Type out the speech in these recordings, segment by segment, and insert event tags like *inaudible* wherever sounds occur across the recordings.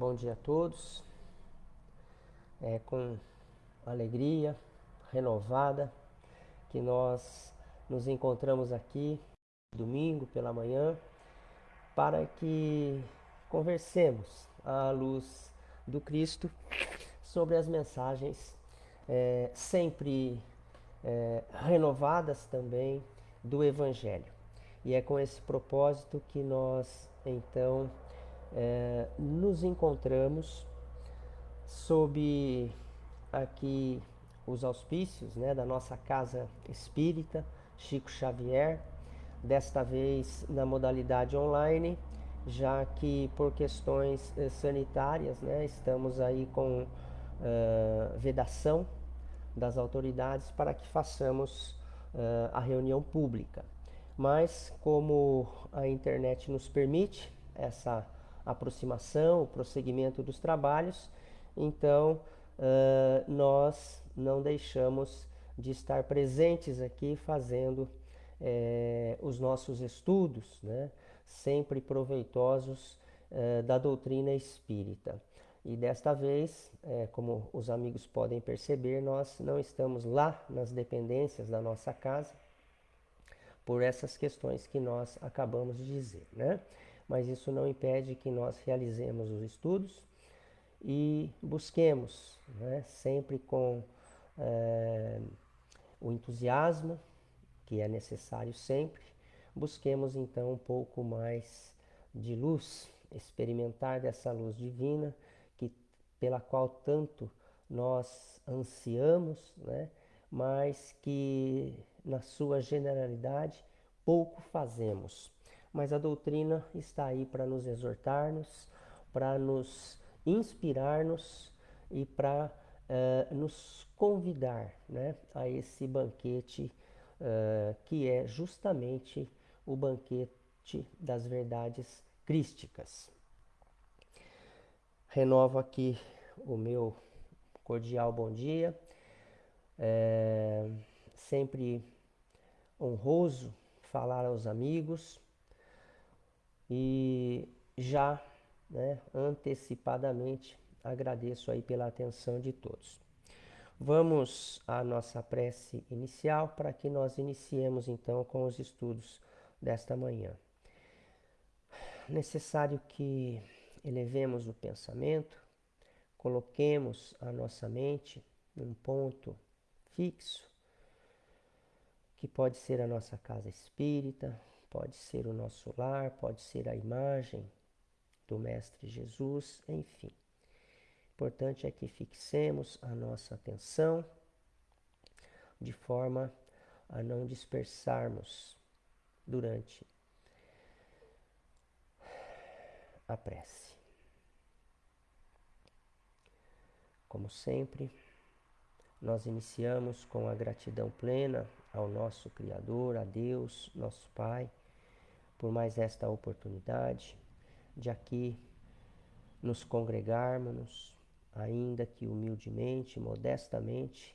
Bom dia a todos. É com alegria renovada que nós nos encontramos aqui domingo pela manhã para que conversemos à luz do Cristo sobre as mensagens é, sempre é, renovadas também do Evangelho. E é com esse propósito que nós então é, nos encontramos sob aqui os auspícios né, da nossa casa espírita, Chico Xavier, desta vez na modalidade online, já que por questões eh, sanitárias né, estamos aí com uh, vedação das autoridades para que façamos uh, a reunião pública. Mas como a internet nos permite essa aproximação, o prosseguimento dos trabalhos, então uh, nós não deixamos de estar presentes aqui fazendo os nossos estudos, né? sempre proveitosos da doutrina espírita. E desta vez, como os amigos podem perceber, nós não estamos lá nas dependências da nossa casa, por essas questões que nós acabamos de dizer, né? Mas isso não impede que nós realizemos os estudos e busquemos, né, sempre com é, o entusiasmo que é necessário sempre, busquemos então um pouco mais de luz, experimentar dessa luz divina que pela qual tanto nós ansiamos, né, mas que na sua generalidade pouco fazemos mas a doutrina está aí para nos exortar-nos, para nos inspirar-nos e para uh, nos convidar né, a esse banquete uh, que é justamente o banquete das verdades crísticas. Renovo aqui o meu cordial bom dia. É sempre honroso falar aos amigos, e já né, antecipadamente agradeço aí pela atenção de todos. Vamos à nossa prece inicial para que nós iniciemos então com os estudos desta manhã. Necessário que elevemos o pensamento, coloquemos a nossa mente num ponto fixo, que pode ser a nossa casa espírita, Pode ser o nosso lar, pode ser a imagem do Mestre Jesus, enfim. Importante é que fixemos a nossa atenção de forma a não dispersarmos durante a prece. Como sempre, nós iniciamos com a gratidão plena ao nosso Criador, a Deus, nosso Pai por mais esta oportunidade de aqui nos congregarmos, ainda que humildemente, modestamente,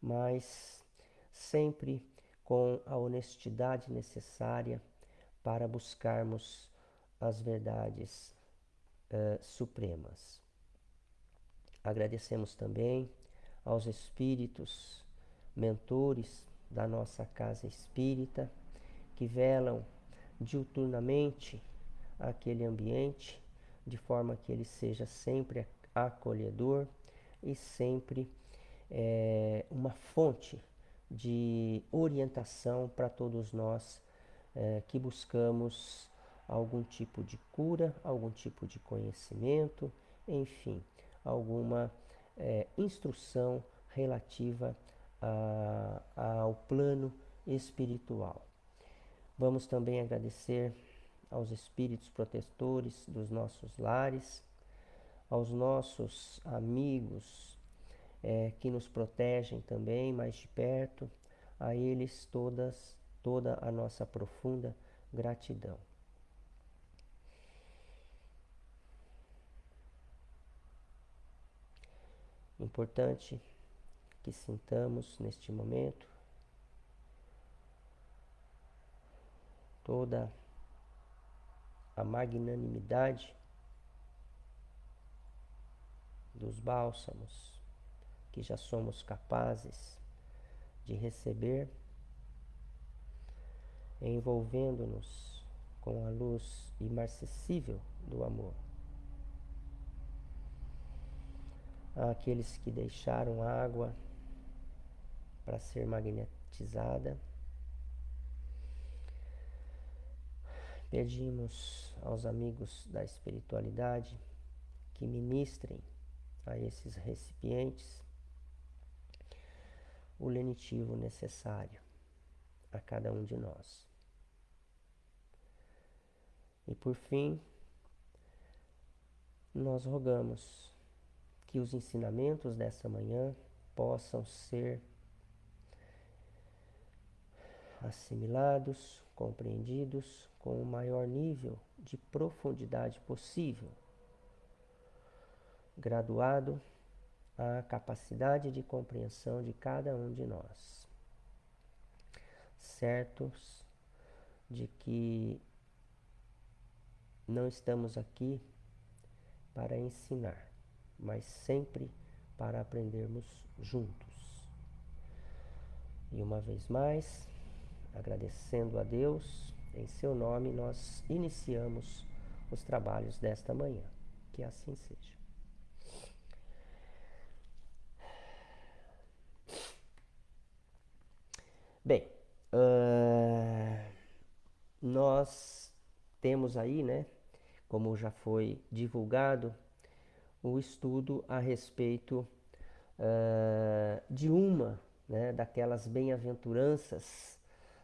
mas sempre com a honestidade necessária para buscarmos as verdades uh, supremas. Agradecemos também aos espíritos mentores da nossa casa espírita que velam diuturnamente aquele ambiente, de forma que ele seja sempre acolhedor e sempre é, uma fonte de orientação para todos nós é, que buscamos algum tipo de cura, algum tipo de conhecimento, enfim, alguma é, instrução relativa a, ao plano espiritual. Vamos também agradecer aos espíritos protetores dos nossos lares, aos nossos amigos é, que nos protegem também mais de perto, a eles todas, toda a nossa profunda gratidão. Importante que sintamos neste momento toda a magnanimidade dos bálsamos que já somos capazes de receber, envolvendo-nos com a luz imarcessível do amor. Aqueles que deixaram água para ser magnetizada, pedimos aos amigos da espiritualidade que ministrem a esses recipientes o lenitivo necessário a cada um de nós. E por fim, nós rogamos que os ensinamentos dessa manhã possam ser assimilados, compreendidos com o maior nível de profundidade possível, graduado à capacidade de compreensão de cada um de nós, certos de que não estamos aqui para ensinar, mas sempre para aprendermos juntos. E uma vez mais, agradecendo a Deus, em seu nome nós iniciamos os trabalhos desta manhã. Que assim seja. Bem, uh, nós temos aí, né, como já foi divulgado, o estudo a respeito uh, de uma né, daquelas bem-aventuranças,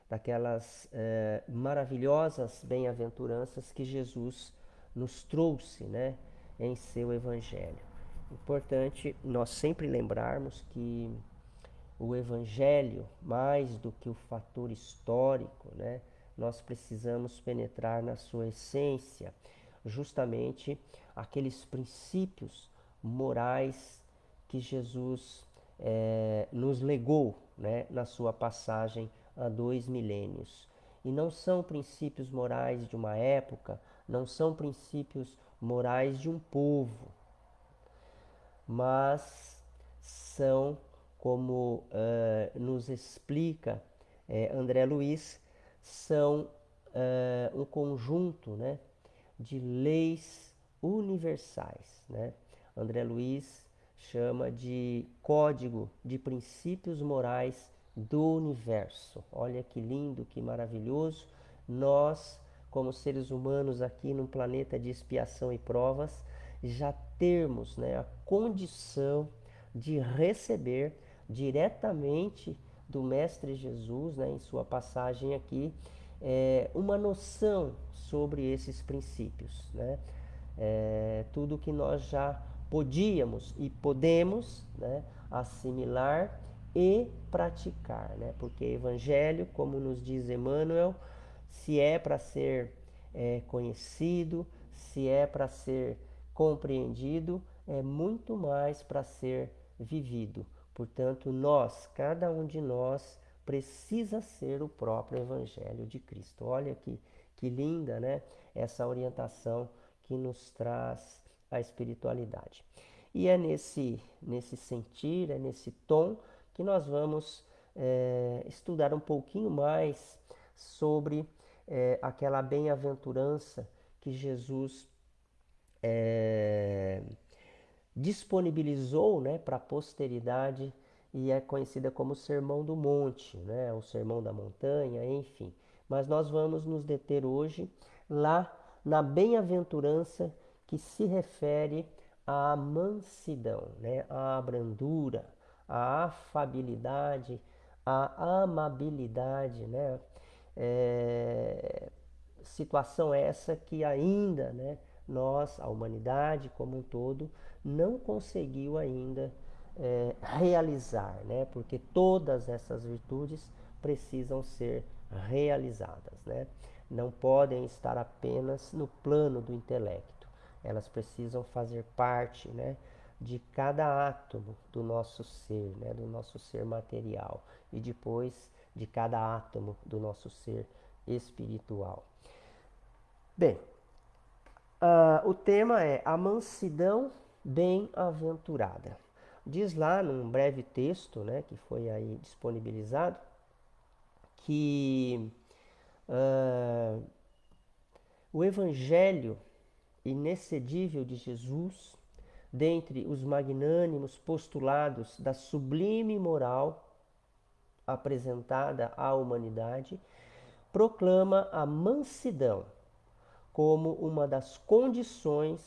daquelas uh, maravilhosas bem-aventuranças que Jesus nos trouxe né, em seu Evangelho. Importante nós sempre lembrarmos que o Evangelho, mais do que o fator histórico, né, nós precisamos penetrar na sua essência justamente aqueles princípios morais que Jesus é, nos legou né, na sua passagem há dois milênios. E não são princípios morais de uma época, não são princípios morais de um povo, mas são, como uh, nos explica uh, André Luiz, são uh, um conjunto né, de leis universais. Né? André Luiz chama de código de princípios morais do universo. Olha que lindo, que maravilhoso. Nós, como seres humanos aqui num planeta de expiação e provas, já termos né, a condição de receber diretamente do Mestre Jesus, né, em sua passagem aqui, é, uma noção sobre esses princípios. Né? É, tudo que nós já podíamos e podemos né, assimilar e praticar, né? porque Evangelho, como nos diz Emmanuel, se é para ser é, conhecido, se é para ser compreendido, é muito mais para ser vivido. Portanto, nós, cada um de nós, precisa ser o próprio Evangelho de Cristo. Olha que, que linda né? essa orientação que nos traz a espiritualidade. E é nesse, nesse sentir, é nesse tom que nós vamos é, estudar um pouquinho mais sobre é, aquela bem-aventurança que Jesus é, disponibilizou né, para a posteridade e é conhecida como Sermão do Monte, né, o Sermão da Montanha, enfim. Mas nós vamos nos deter hoje lá na bem-aventurança que se refere à mansidão, né, à brandura, à afabilidade, à amabilidade, né? É, situação essa que ainda, né, nós, a humanidade como um todo, não conseguiu ainda é, realizar, né? Porque todas essas virtudes precisam ser realizadas, né? Não podem estar apenas no plano do intelecto. Elas precisam fazer parte, né? De cada átomo do nosso ser, né? Do nosso ser material e depois de cada átomo do nosso ser espiritual. Bem, uh, o tema é a mansidão bem-aventurada. Diz lá num breve texto, né, que foi aí disponibilizado, que uh, o Evangelho inexcedível de Jesus, dentre os magnânimos postulados da sublime moral apresentada à humanidade, proclama a mansidão como uma das condições,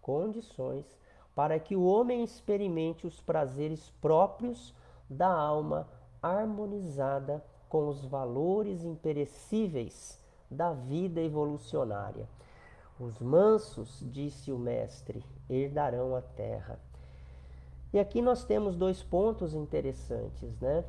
condições para que o homem experimente os prazeres próprios da alma harmonizada com os valores imperecíveis da vida evolucionária. Os mansos, disse o mestre, herdarão a terra. E aqui nós temos dois pontos interessantes, né?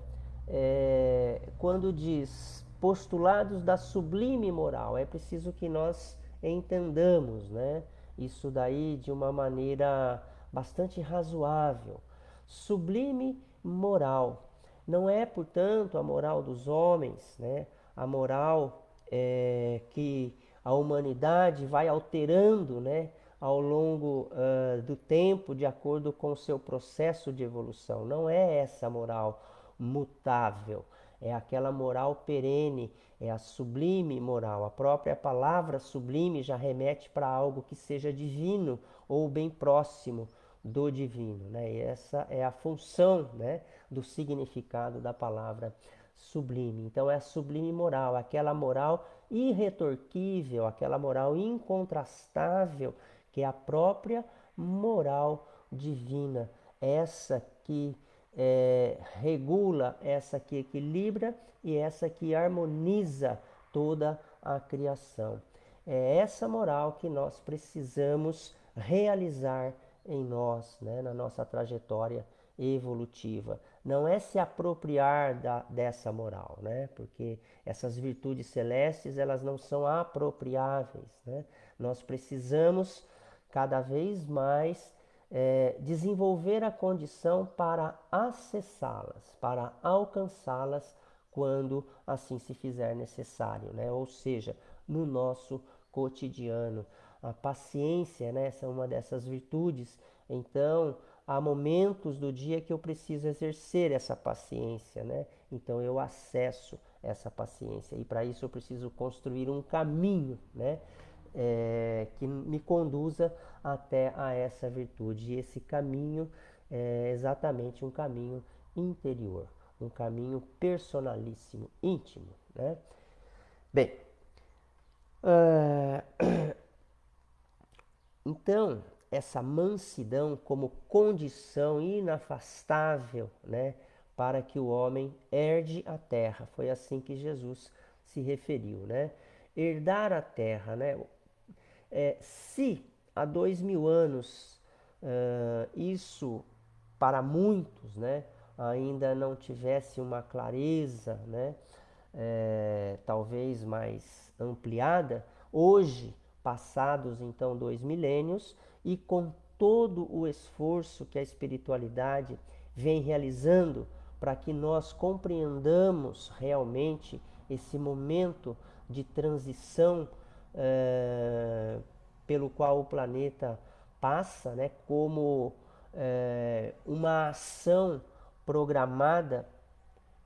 É, quando diz postulados da sublime moral, é preciso que nós entendamos, né? Isso daí de uma maneira bastante razoável. Sublime moral não é, portanto, a moral dos homens, né? A moral é, que a humanidade vai alterando né, ao longo uh, do tempo de acordo com o seu processo de evolução. Não é essa moral mutável, é aquela moral perene, é a sublime moral. A própria palavra sublime já remete para algo que seja divino ou bem próximo do divino. Né? E essa é a função né, do significado da palavra sublime. Então é a sublime moral, aquela moral irretorquível, aquela moral incontrastável, que é a própria moral divina, essa que é, regula, essa que equilibra e essa que harmoniza toda a criação. É essa moral que nós precisamos realizar em nós, né, na nossa trajetória evolutiva. Não é se apropriar da, dessa moral, né? Porque essas virtudes celestes, elas não são apropriáveis, né? Nós precisamos cada vez mais é, desenvolver a condição para acessá-las, para alcançá-las quando assim se fizer necessário, né? Ou seja, no nosso cotidiano. A paciência, né? Essa é uma dessas virtudes. Então, há momentos do dia que eu preciso exercer essa paciência, né? Então eu acesso essa paciência e para isso eu preciso construir um caminho, né? É, que me conduza até a essa virtude. E esse caminho é exatamente um caminho interior, um caminho personalíssimo, íntimo, né? Bem, uh, *coughs* então essa mansidão como condição inafastável né, para que o homem herde a terra. Foi assim que Jesus se referiu. Né? Herdar a terra. Né? É, se há dois mil anos uh, isso para muitos né, ainda não tivesse uma clareza, né, é, talvez mais ampliada, hoje, passados então dois milênios, e com todo o esforço que a espiritualidade vem realizando para que nós compreendamos realmente esse momento de transição é, pelo qual o planeta passa, né, como é, uma ação programada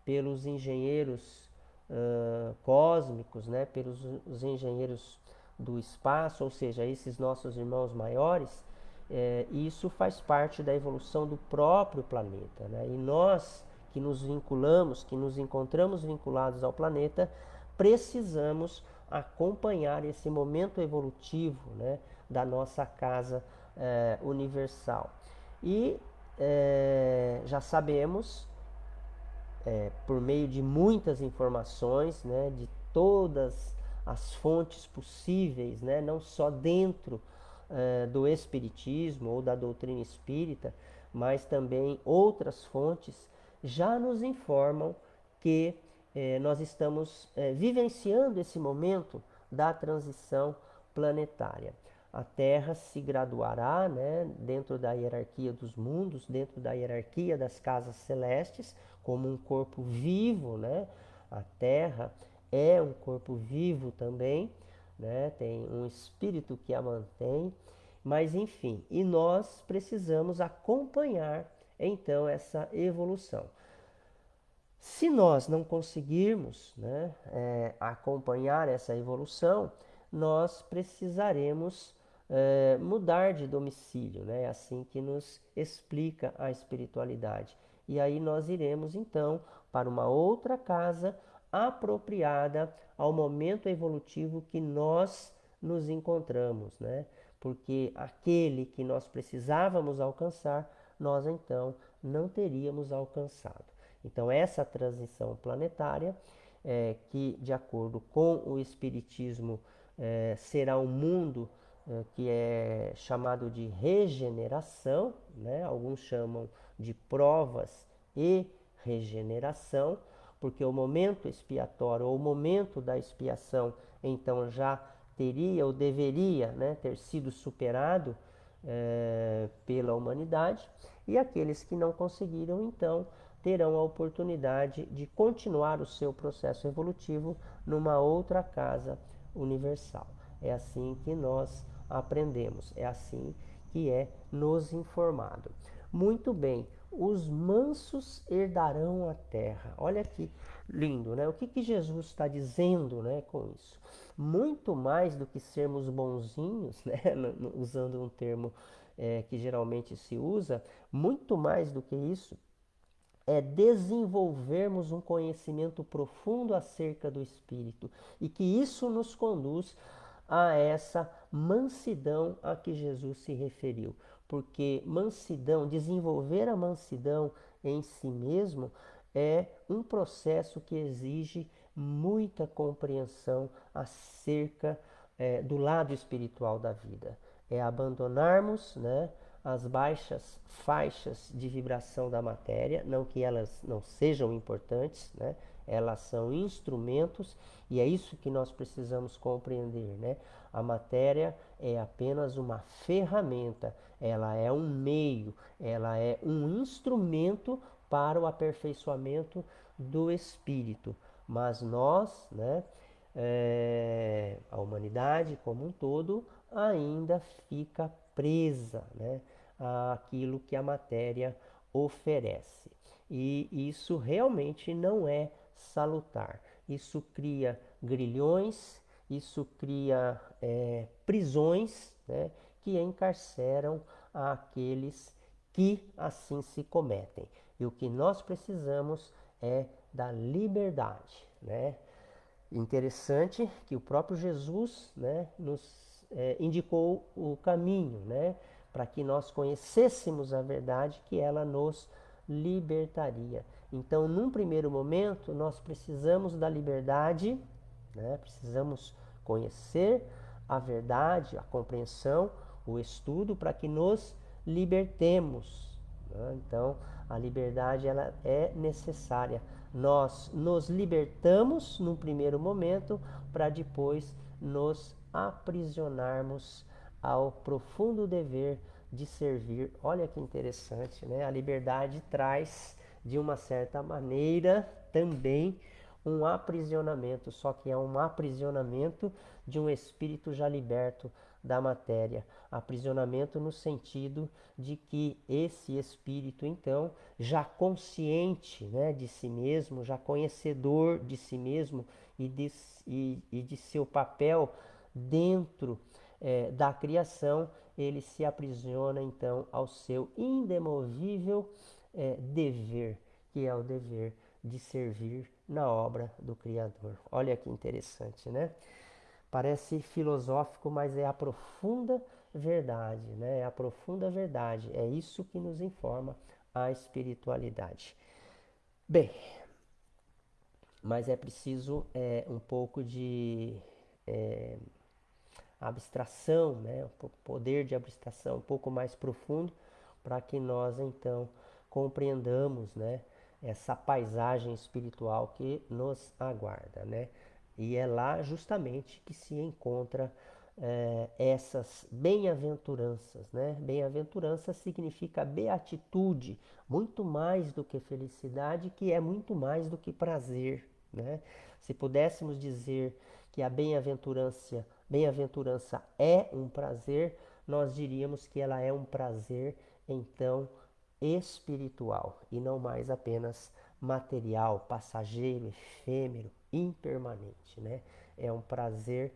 pelos engenheiros uh, cósmicos, né, pelos engenheiros do espaço, ou seja, esses nossos irmãos maiores, é, isso faz parte da evolução do próprio planeta. Né? E nós que nos vinculamos, que nos encontramos vinculados ao planeta, precisamos acompanhar esse momento evolutivo né, da nossa casa é, universal. E é, já sabemos, por meio de muitas informações, né, de todas as fontes possíveis, né? não só dentro uh, do Espiritismo ou da doutrina espírita, mas também outras fontes já nos informam que eh, nós estamos eh, vivenciando esse momento da transição planetária. A Terra se graduará né, dentro da hierarquia dos mundos, dentro da hierarquia das casas celestes, como um corpo vivo. Né? A Terra é um corpo vivo também, né? tem um espírito que a mantém Mas enfim, e nós precisamos acompanhar então essa evolução. Se nós não conseguirmos né, é, acompanhar essa evolução, nós precisaremos é, mudar de domicílio, né? É assim que nos explica a espiritualidade. E aí nós iremos então para uma outra casa apropriada ao momento evolutivo que nós nos encontramos, né? Porque aquele que nós precisávamos alcançar, nós então não teríamos alcançado. Então essa transição planetária, é, que de acordo com o Espiritismo é, será um mundo é, que é chamado de regeneração, né? alguns chamam de provas e regeneração, porque o momento expiatório ou o momento da expiação então já teria ou deveria né, ter sido superado é, pela humanidade, e aqueles que não conseguiram então terão a oportunidade de continuar o seu processo evolutivo numa outra casa universal. É assim que nós aprendemos, é assim que é nos informado. Muito bem, os mansos herdarão a terra. Olha que lindo, né? O que, que Jesus está dizendo né, com isso? Muito mais do que sermos bonzinhos, *laughs* né? usando um termo é, que geralmente se usa, muito mais do que isso, é desenvolvermos um conhecimento profundo acerca do Espírito e que isso nos conduz a essa mansidão a que Jesus se referiu. Porque mansidão, desenvolver a mansidão em si mesmo é um processo que exige muita compreensão acerca é, do lado espiritual da vida. É abandonarmos né, as baixas faixas de vibração da matéria, não que elas não sejam importantes, né? elas são instrumentos e é isso que nós precisamos compreender. Né? A matéria é apenas uma ferramenta, ela é um meio, ela é um instrumento para o aperfeiçoamento do espírito. Mas nós, né, é, a humanidade como um todo, ainda fica presa, né? aquilo que a matéria oferece. E isso realmente não é salutar. Isso cria grilhões, isso cria é, prisões né, que encarceram aqueles que assim se cometem. E o que nós precisamos é da liberdade. Né? Interessante que o próprio Jesus né, nos é, indicou o caminho, né? para que nós conhecêssemos a verdade que ela nos libertaria. Então, num primeiro momento, nós precisamos da liberdade, né? precisamos conhecer a verdade, a compreensão, o estudo, para que nos libertemos. Né? Então, a liberdade ela é necessária. Nós nos libertamos num primeiro momento para depois nos aprisionarmos ao profundo dever de servir. Olha que interessante, né? A liberdade traz, de uma certa maneira, também um aprisionamento, só que é um aprisionamento de um espírito já liberto da matéria. Aprisionamento no sentido de que esse espírito, então, já consciente né, de si mesmo, já conhecedor de si mesmo e de, e, e de seu papel dentro é, da criação, ele se aprisiona então ao seu indemovível é, dever, que é o dever de servir na obra do Criador. Olha que interessante, né? Parece filosófico, mas é a profunda verdade, né? É a profunda verdade. É isso que nos informa a espiritualidade. Bem, mas é preciso é, um pouco de é, abstração, né, o poder de abstração um pouco mais profundo, para que nós então compreendamos né, essa paisagem espiritual que nos aguarda. Né? E é lá justamente que se encontra é, essas bem-aventuranças. Né? Bem-aventurança significa beatitude, muito mais do que felicidade, que é muito mais do que prazer. Né? Se pudéssemos dizer que a bem-aventurança Bem-aventurança é um prazer, nós diríamos que ela é um prazer, então, espiritual e não mais apenas material, passageiro, efêmero, impermanente. Né? É um prazer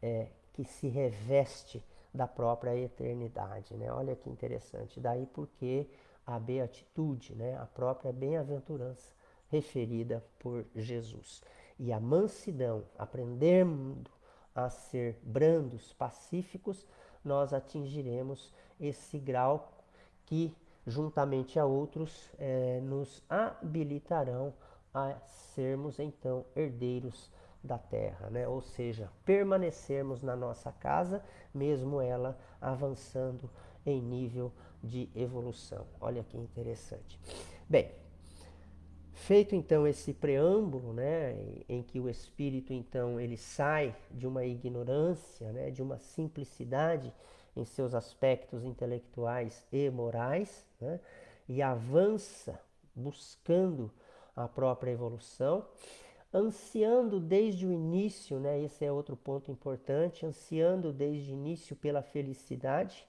é, que se reveste da própria eternidade. Né? Olha que interessante. Daí porque a beatitude, né? a própria bem-aventurança referida por Jesus. E a mansidão, aprendendo a ser brandos, pacíficos, nós atingiremos esse grau que, juntamente a outros, eh, nos habilitarão a sermos então herdeiros da terra, né? ou seja, permanecermos na nossa casa, mesmo ela avançando em nível de evolução. Olha que interessante. Bem, feito então esse preâmbulo, né, em que o espírito então ele sai de uma ignorância, né, de uma simplicidade em seus aspectos intelectuais e morais, né, e avança buscando a própria evolução, ansiando desde o início, né, esse é outro ponto importante, ansiando desde o início pela felicidade,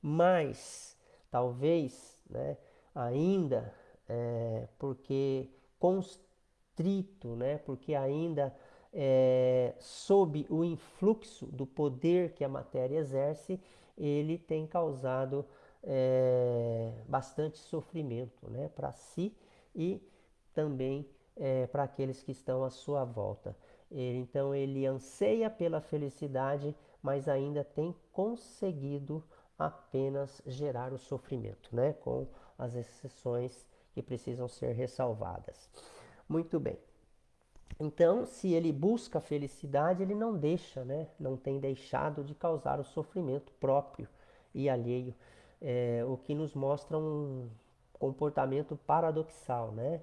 mas talvez, né, ainda é, porque constrito, né, porque ainda é, sob o influxo do poder que a matéria exerce, ele tem causado é, bastante sofrimento né, para si e também é, para aqueles que estão à sua volta. Então ele anseia pela felicidade, mas ainda tem conseguido apenas gerar o sofrimento, né? com as exceções que precisam ser ressalvadas. Muito bem. Então, se ele busca a felicidade, ele não deixa, né? não tem deixado de causar o sofrimento próprio e alheio, é, o que nos mostra um comportamento paradoxal. Né?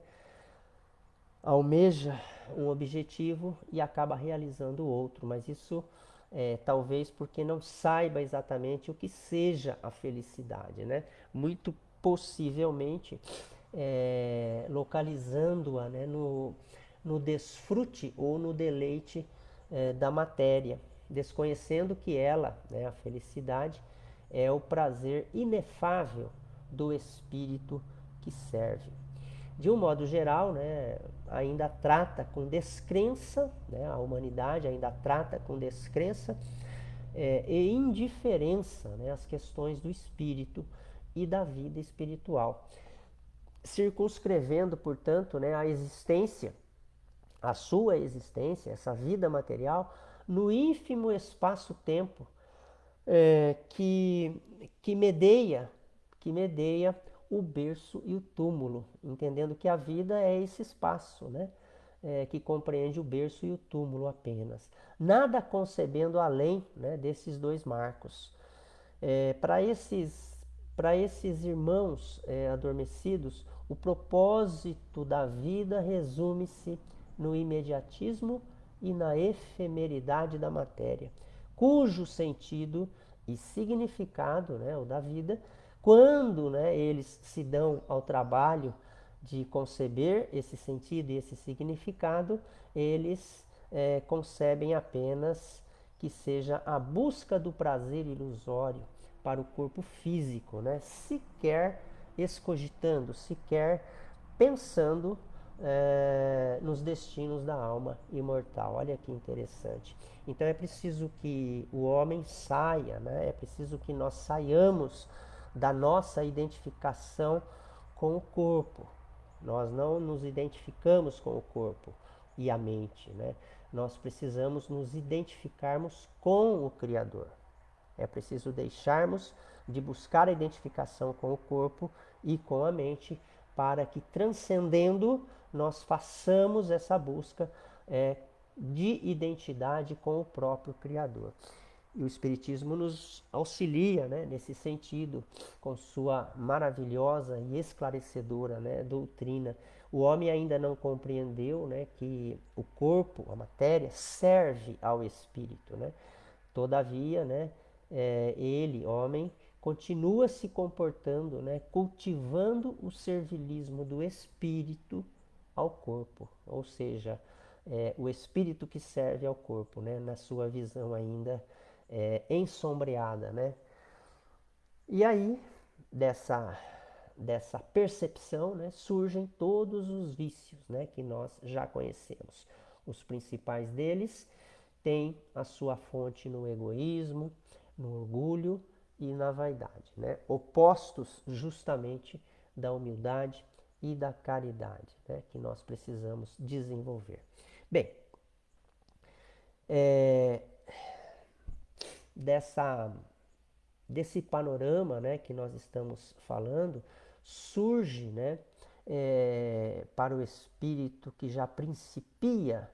Almeja um objetivo e acaba realizando outro, mas isso é, talvez porque não saiba exatamente o que seja a felicidade. Né? Muito possivelmente é, localizando-a né, no no desfrute ou no deleite eh, da matéria, desconhecendo que ela, né, a felicidade, é o prazer inefável do espírito que serve. De um modo geral, né, ainda trata com descrença, né, a humanidade ainda trata com descrença é, e indiferença né, as questões do espírito e da vida espiritual, circunscrevendo, portanto, né, a existência a sua existência, essa vida material, no ínfimo espaço-tempo é, que, que medeia, que medeia o berço e o túmulo, entendendo que a vida é esse espaço, né? É, que compreende o berço e o túmulo apenas. Nada concebendo além né, desses dois marcos. É, Para esses, esses irmãos é, adormecidos, o propósito da vida resume-se no imediatismo e na efemeridade da matéria, cujo sentido e significado, né, o da vida, quando né, eles se dão ao trabalho de conceber esse sentido e esse significado, eles é, concebem apenas que seja a busca do prazer ilusório para o corpo físico, né? sequer escogitando, sequer pensando é, nos destinos da alma imortal. Olha que interessante. Então é preciso que o homem saia, né? é preciso que nós saiamos da nossa identificação com o corpo. Nós não nos identificamos com o corpo e a mente. Né? Nós precisamos nos identificarmos com o Criador. É preciso deixarmos de buscar a identificação com o corpo e com a mente para que transcendendo nós façamos essa busca é, de identidade com o próprio Criador. E o Espiritismo nos auxilia né, nesse sentido, com sua maravilhosa e esclarecedora né, doutrina. O homem ainda não compreendeu né, que o corpo, a matéria, serve ao espírito. Né? Todavia, né, é, ele, homem, continua se comportando, né, cultivando o servilismo do espírito ao corpo, ou seja, é, o espírito que serve ao corpo, né, na sua visão ainda é, ensombreada, né, E aí, dessa, dessa percepção, né, surgem todos os vícios né, que nós já conhecemos. Os principais deles têm a sua fonte no egoísmo, no orgulho e na vaidade, né? opostos justamente da humildade e da caridade né? que nós precisamos desenvolver. Bem, é, dessa, desse panorama né, que nós estamos falando, surge né, é, para o espírito que já principia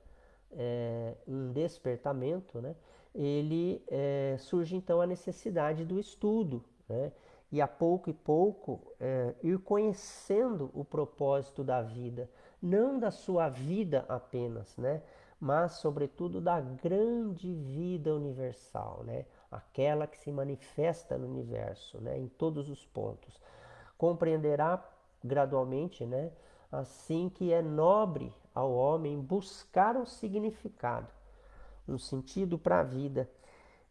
é, um despertamento, né, ele é, surge então a necessidade do estudo, né, e a pouco e pouco ir conhecendo o propósito da vida, não da sua vida apenas, né, mas sobretudo da grande vida universal, né, aquela que se manifesta no universo, né, em todos os pontos. Compreenderá gradualmente, né, assim que é nobre ao homem buscar um significado, um sentido para a vida.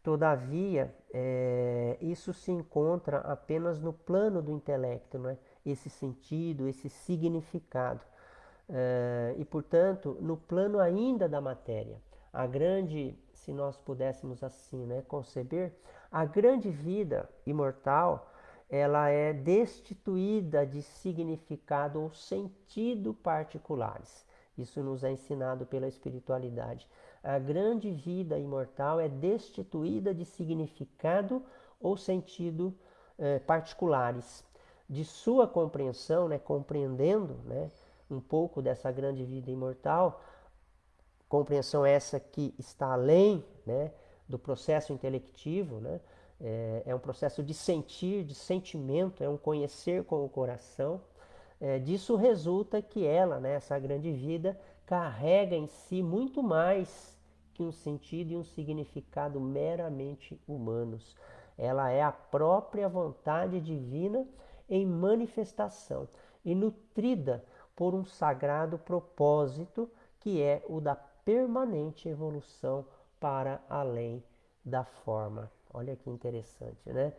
Todavia, é, isso se encontra apenas no plano do intelecto, não é? esse sentido, esse significado. É, e, portanto, no plano ainda da matéria. A grande, se nós pudéssemos assim né, conceber, a grande vida imortal ela é destituída de significado ou sentido particulares. Isso nos é ensinado pela espiritualidade. A grande vida imortal é destituída de significado ou sentido eh, particulares. De sua compreensão, né, compreendendo né, um pouco dessa grande vida imortal, compreensão essa que está além né, do processo intelectivo, né, é, é, um processo de sentir, de sentimento, é um conhecer com o coração. É, disso resulta que ela, né, essa grande vida, carrega em si muito mais que um sentido e um significado meramente humanos. Ela é a própria vontade divina em manifestação e nutrida por um sagrado propósito que é o da permanente evolução para além da forma. Olha que interessante, né?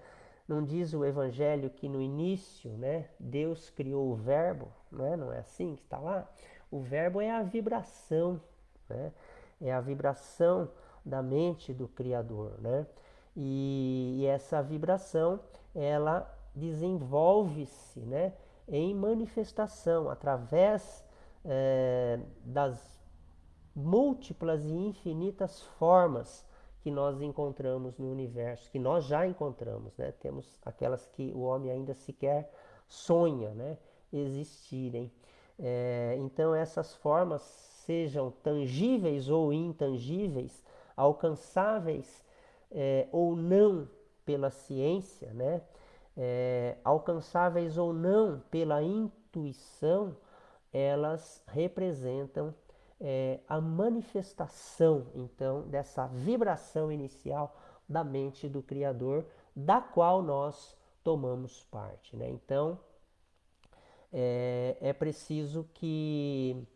Não diz o Evangelho que no início, né, Deus criou o Verbo, não é? Não é assim que está lá? O Verbo é a vibração, né? É a vibração da mente do Criador, né? E, e essa vibração, ela desenvolve-se, né? Em manifestação, através é, das múltiplas e infinitas formas que nós encontramos no universo, que nós já encontramos, né? Temos aquelas que o homem ainda sequer sonha, né? Existirem. É, então essas formas sejam tangíveis ou intangíveis, alcançáveis é, ou não pela ciência, né? É, alcançáveis ou não pela intuição, elas representam é, a manifestação, então, dessa vibração inicial da mente do Criador, da qual nós tomamos parte. Né? Então, é, é preciso que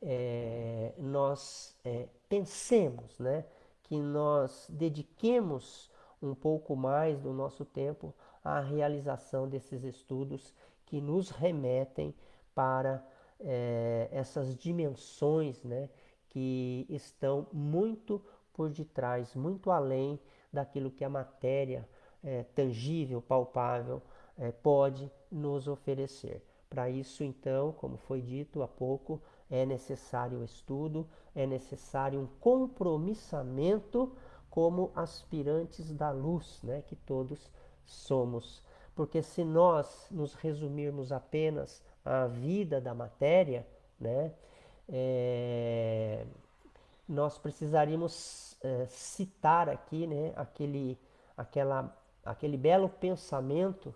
é, nós é, pensemos, né? que nós dediquemos um pouco mais do nosso tempo à realização desses estudos que nos remetem para é, essas dimensões né, que estão muito por detrás, muito além daquilo que a matéria é, tangível, palpável, é, pode nos oferecer. Para isso, então, como foi dito há pouco, é necessário o estudo, é necessário um compromissamento como aspirantes da luz, né, que todos somos. Porque se nós nos resumirmos apenas a vida da matéria, né, é, nós precisaríamos é, citar aqui né, aquele, aquela, aquele belo pensamento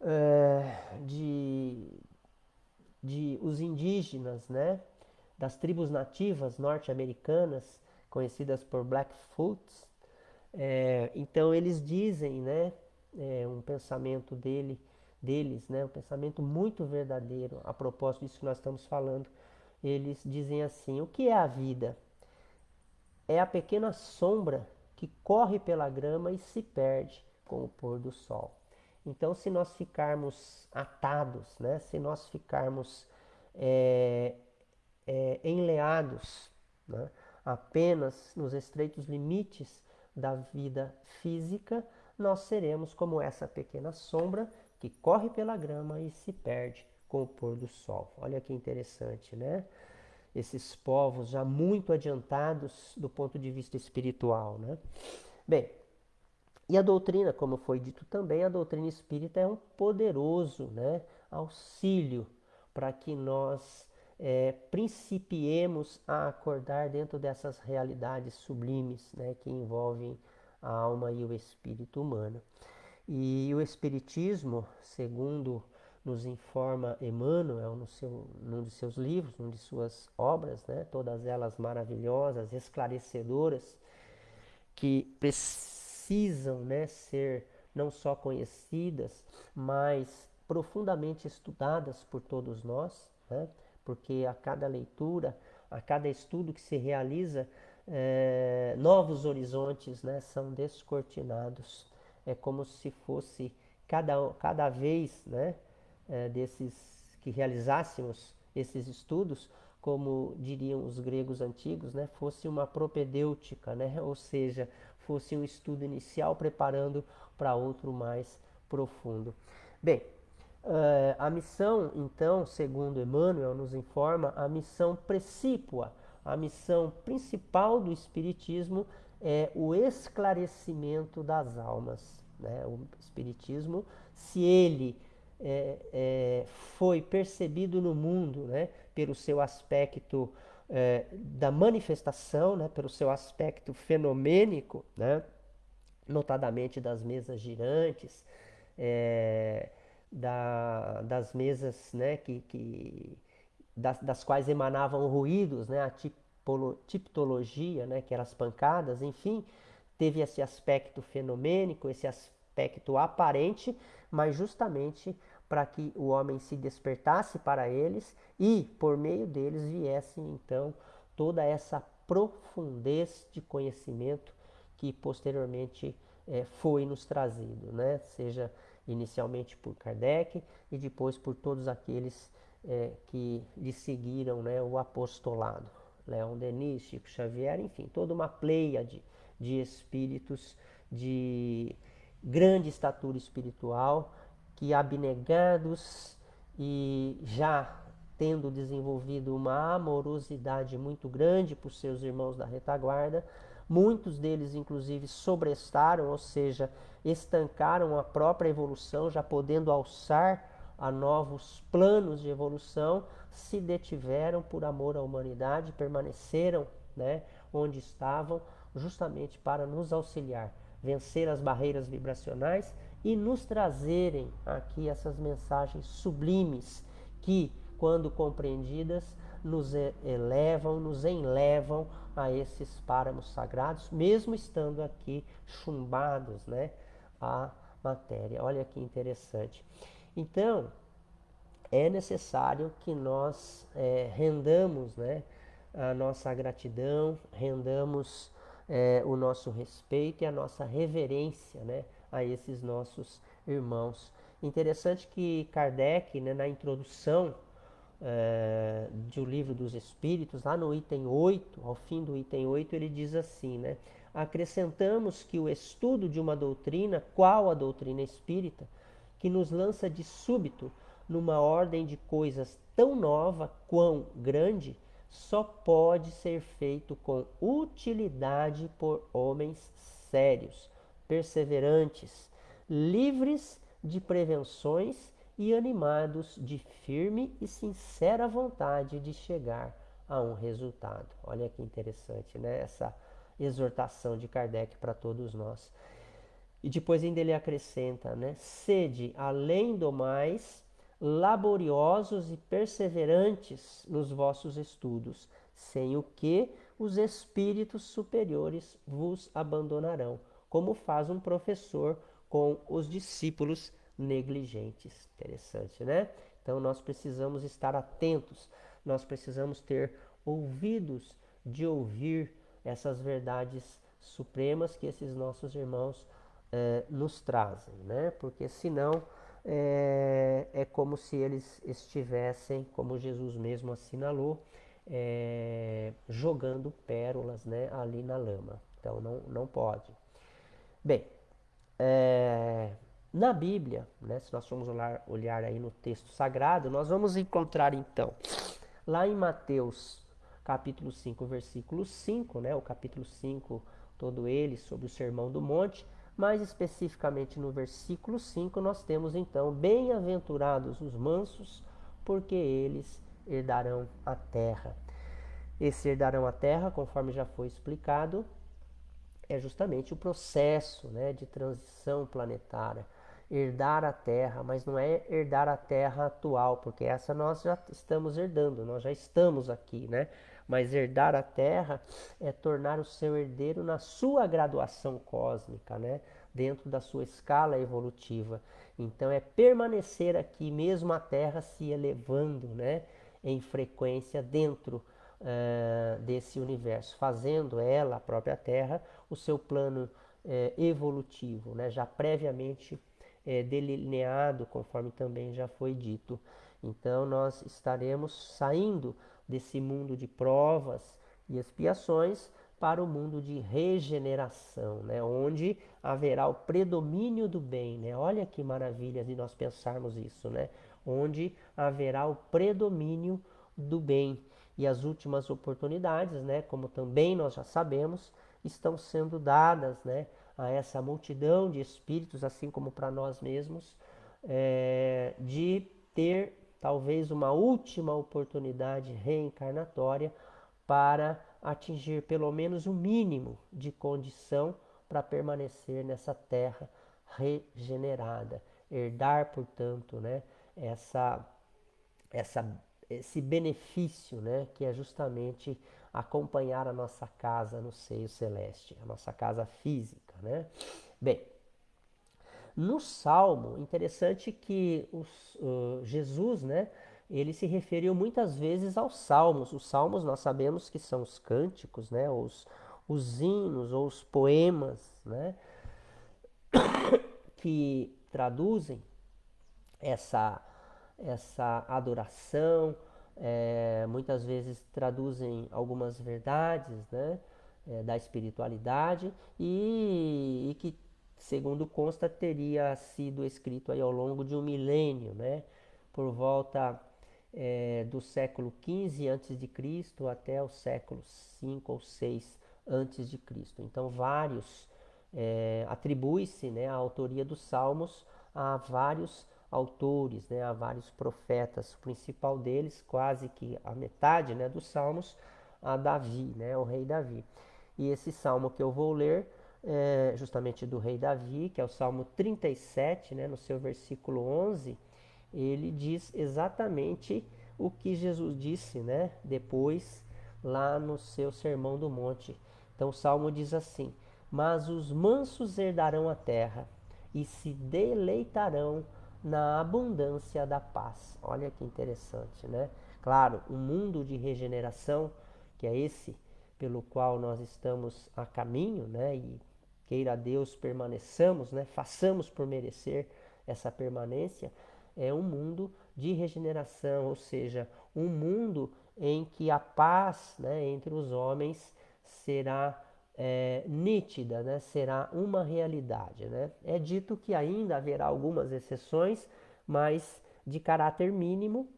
é, de, de os indígenas, né, das tribos nativas norte-americanas, conhecidas por Blackfoots. É, então eles dizem, né, é, um pensamento dele, deles, né, um pensamento muito verdadeiro a propósito disso que nós estamos falando. Eles dizem assim: o que é a vida? É a pequena sombra que corre pela grama e se perde com o pôr do sol. Então, se nós ficarmos atados, né? se nós ficarmos é, é, enleados né? apenas nos estreitos limites da vida física, nós seremos como essa pequena sombra que corre pela grama e se perde com o pôr do sol. Olha que interessante, né? Esses povos já muito adiantados do ponto de vista espiritual, né? Bem, e a doutrina, como foi dito também, a doutrina espírita é um poderoso né, auxílio para que nós é, principiemos a acordar dentro dessas realidades sublimes né, que envolvem a alma e o espírito humano. E o Espiritismo, segundo nos informa Emmanuel no seu, num de seus livros, num de suas obras, né, todas elas maravilhosas, esclarecedoras, que precisam né, ser não só conhecidas, mas profundamente estudadas por todos nós, né, porque a cada leitura, a cada estudo que se realiza, é, novos horizontes né, são descortinados. É como se fosse cada, cada vez né, é, desses que realizássemos esses estudos, como diriam os gregos antigos, né, fosse uma propedêutica, né, ou seja, fosse um estudo inicial preparando para outro mais profundo. Bem, Uh, a missão, então, segundo Emmanuel nos informa, a missão precípua, a missão principal do Espiritismo é o esclarecimento das almas. Né? O Espiritismo, se ele é, é, foi percebido no mundo né, pelo seu aspecto é, da manifestação, né, pelo seu aspecto fenomênico, né, notadamente das mesas girantes, é, da, das mesas né, que, que das, das, quais emanavam ruídos, né, a tipolo, tipologia, né, que eram as pancadas, enfim, teve esse aspecto fenomênico, esse aspecto aparente, mas justamente para que o homem se despertasse para eles e, por meio deles, viesse então toda essa profundez de conhecimento que posteriormente é, foi nos trazido, né? seja inicialmente por Kardec e depois por todos aqueles é, que lhe seguiram né, o apostolado. Leon Denis, Chico Xavier, enfim, toda uma pleia de, de espíritos de grande estatura espiritual que abnegados e já tendo desenvolvido uma amorosidade muito grande por seus irmãos da retaguarda, muitos deles inclusive sobrestaram, ou seja, estancaram a própria evolução, já podendo alçar a novos planos de evolução, se detiveram por amor à humanidade, permaneceram né, onde estavam, justamente para nos auxiliar, vencer as barreiras vibracionais e nos trazerem aqui essas mensagens sublimes que, quando compreendidas, nos elevam, nos enlevam a esses páramos sagrados, mesmo estando aqui chumbados, né? a matéria. Olha que interessante. Então, é necessário que nós é, rendamos né, a nossa gratidão, rendamos é, o nosso respeito e a nossa reverência né, a esses nossos irmãos. Interessante que Kardec, né, na introdução é, do livro dos Espíritos, lá no item 8, ao fim do item 8, ele diz assim, né? acrescentamos que o estudo de uma doutrina, qual a doutrina espírita, que nos lança de súbito numa ordem de coisas tão nova quão grande, só pode ser feito com utilidade por homens sérios, perseverantes, livres de prevenções e animados de firme e sincera vontade de chegar a um resultado. Olha que interessante, né? Essa exortação de Kardec para todos nós. E depois ainda ele acrescenta, né? Sede, além do mais, laboriosos e perseverantes nos vossos estudos, sem o que os espíritos superiores vos abandonarão, como faz um professor com os discípulos negligentes. Interessante, né? Então nós precisamos estar atentos, nós precisamos ter ouvidos de ouvir essas verdades supremas que esses nossos irmãos é, nos trazem, né? Porque senão é, é como se eles estivessem, como Jesus mesmo assinalou, é, jogando pérolas né, ali na lama. Então não, não pode. Bem, é, na Bíblia, né, se nós formos olhar, olhar aí no texto sagrado, nós vamos encontrar então, lá em Mateus capítulo 5, versículo 5, né, o capítulo 5, todo ele sobre o Sermão do Monte, mais especificamente no versículo 5, nós temos então: Bem-aventurados os mansos, porque eles herdarão a terra. Esse herdarão a terra, conforme já foi explicado, é justamente o processo né, de transição planetária. Herdar a terra, mas não é herdar a terra atual, porque essa nós já estamos herdando, nós já estamos aqui, né? Mas herdar a terra é tornar o seu herdeiro na sua graduação cósmica, né? Dentro da sua escala evolutiva. Então é permanecer aqui, mesmo a terra se elevando, né? Em frequência dentro uh, desse universo, fazendo ela, a própria Terra, o seu plano uh, evolutivo, né? já previamente uh, delineado, conforme também já foi dito. Então, nós estaremos saindo desse mundo de provas e expiações para o mundo de regeneração, né? onde haverá o predomínio do bem. Né? Olha que maravilha de nós pensarmos isso, né? onde haverá o predomínio do bem. E as últimas oportunidades, né, como também nós já sabemos, estão sendo dadas né, a essa multidão de espíritos, assim como para nós mesmos, é, de ter talvez uma última oportunidade reencarnatória para atingir pelo menos o mínimo de condição para permanecer nessa terra regenerada, herdar, portanto, né, essa, essa esse benefício, né, que é justamente acompanhar a nossa casa no seio celeste, a nossa casa física, né? Bem, no Salmo, interessante que os, uh, Jesus, né, ele se referiu muitas vezes aos salmos. Os salmos nós sabemos que são os cânticos, né, os, os hinos ou os poemas, né, *coughs* que traduzem essa essa adoração, é, muitas vezes traduzem algumas verdades né, é, da espiritualidade e, e, que, segundo consta, teria sido escrito aí ao longo de um milênio, né, por volta é, do século XV a.C. até o século V ou VI a.C. Então, vários é, atribui-se né, a autoria dos salmos a vários autores, né, há vários profetas, o principal deles, quase que a metade né, dos salmos, a Davi, né, o rei Davi. E esse salmo que eu vou ler é justamente do rei Davi, que é o salmo 37, né, no seu versículo 11, ele diz exatamente o que Jesus disse né, depois, lá no seu Sermão do Monte. Então o salmo diz assim: Mas os mansos herdarão a terra e se deleitarão na abundância da paz. Olha que interessante, né? Claro, o um mundo de regeneração, que é esse pelo qual nós estamos a caminho, né? E queira Deus permaneçamos, né? Façamos por merecer essa permanência, é um mundo de regeneração, ou seja, um mundo em que a paz, né, entre os homens será é, nítida, né? será uma realidade. Né? É dito que ainda haverá algumas exceções, mas de caráter mínimo,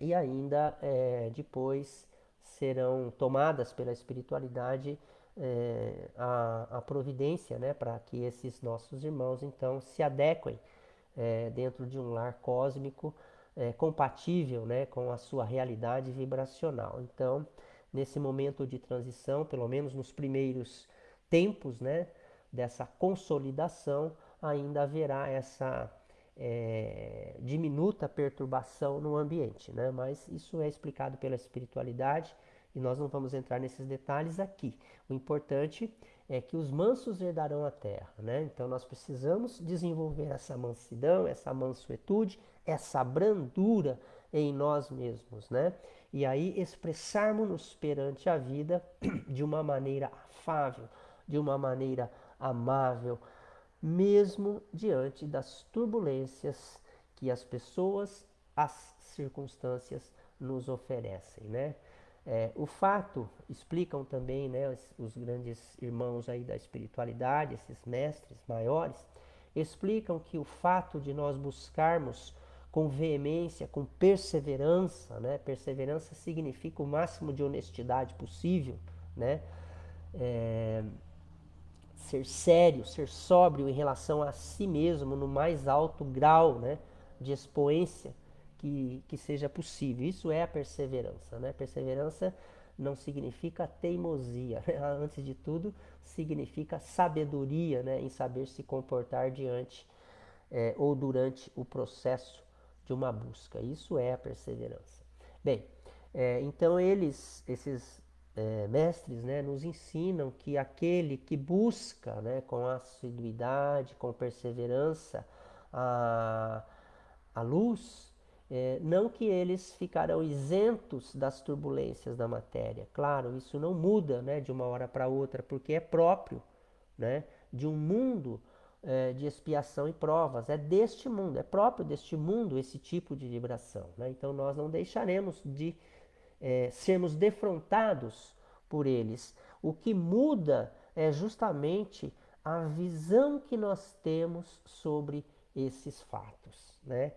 e ainda é, depois serão tomadas pela espiritualidade é, a, a, providência né? para que esses nossos irmãos então se adequem é, dentro de um lar cósmico é, compatível né? com a sua realidade vibracional. Então, nesse momento de transição, pelo menos nos primeiros tempos né, dessa consolidação, ainda haverá essa é, diminuta perturbação no ambiente. Né? Mas isso é explicado pela espiritualidade e nós não vamos entrar nesses detalhes aqui. O importante é que os mansos herdarão a terra. Né? Então nós precisamos desenvolver essa mansidão, essa mansuetude, essa brandura em nós mesmos, né? E aí expressarmos-nos perante a vida *clears throat* de uma maneira afável, de uma maneira amável, mesmo diante das turbulências que as pessoas, as circunstâncias nos oferecem, né? É, o fato, explicam também né, os, os, grandes irmãos aí da espiritualidade, esses mestres maiores, explicam que o fato de nós buscarmos com veemência, com perseverança, né? Perseverança significa o máximo de honestidade possível, né? É, ser sério, ser sóbrio em relação a si mesmo no mais alto grau, né? De expoência que, que seja possível. Isso é a perseverança. Né? Perseverança não significa teimosia. *laughs* Né? Antes de tudo, significa sabedoria né? em saber se comportar diante é, ou durante o processo de uma busca. Isso é a perseverança. Bem, é, então eles, esses é, mestres, né, nos ensinam que aquele que busca né, com assiduidade, com perseverança, a, a luz, é, não que eles ficarão isentos das turbulências da matéria. Claro, isso não muda né, de uma hora para outra, porque é próprio né, de um mundo é, de expiação e provas. É deste mundo, é próprio deste mundo esse tipo de vibração. Né? Então nós não deixaremos de é, sermos defrontados por eles. O que muda é justamente a visão que nós temos sobre esses fatos. Né?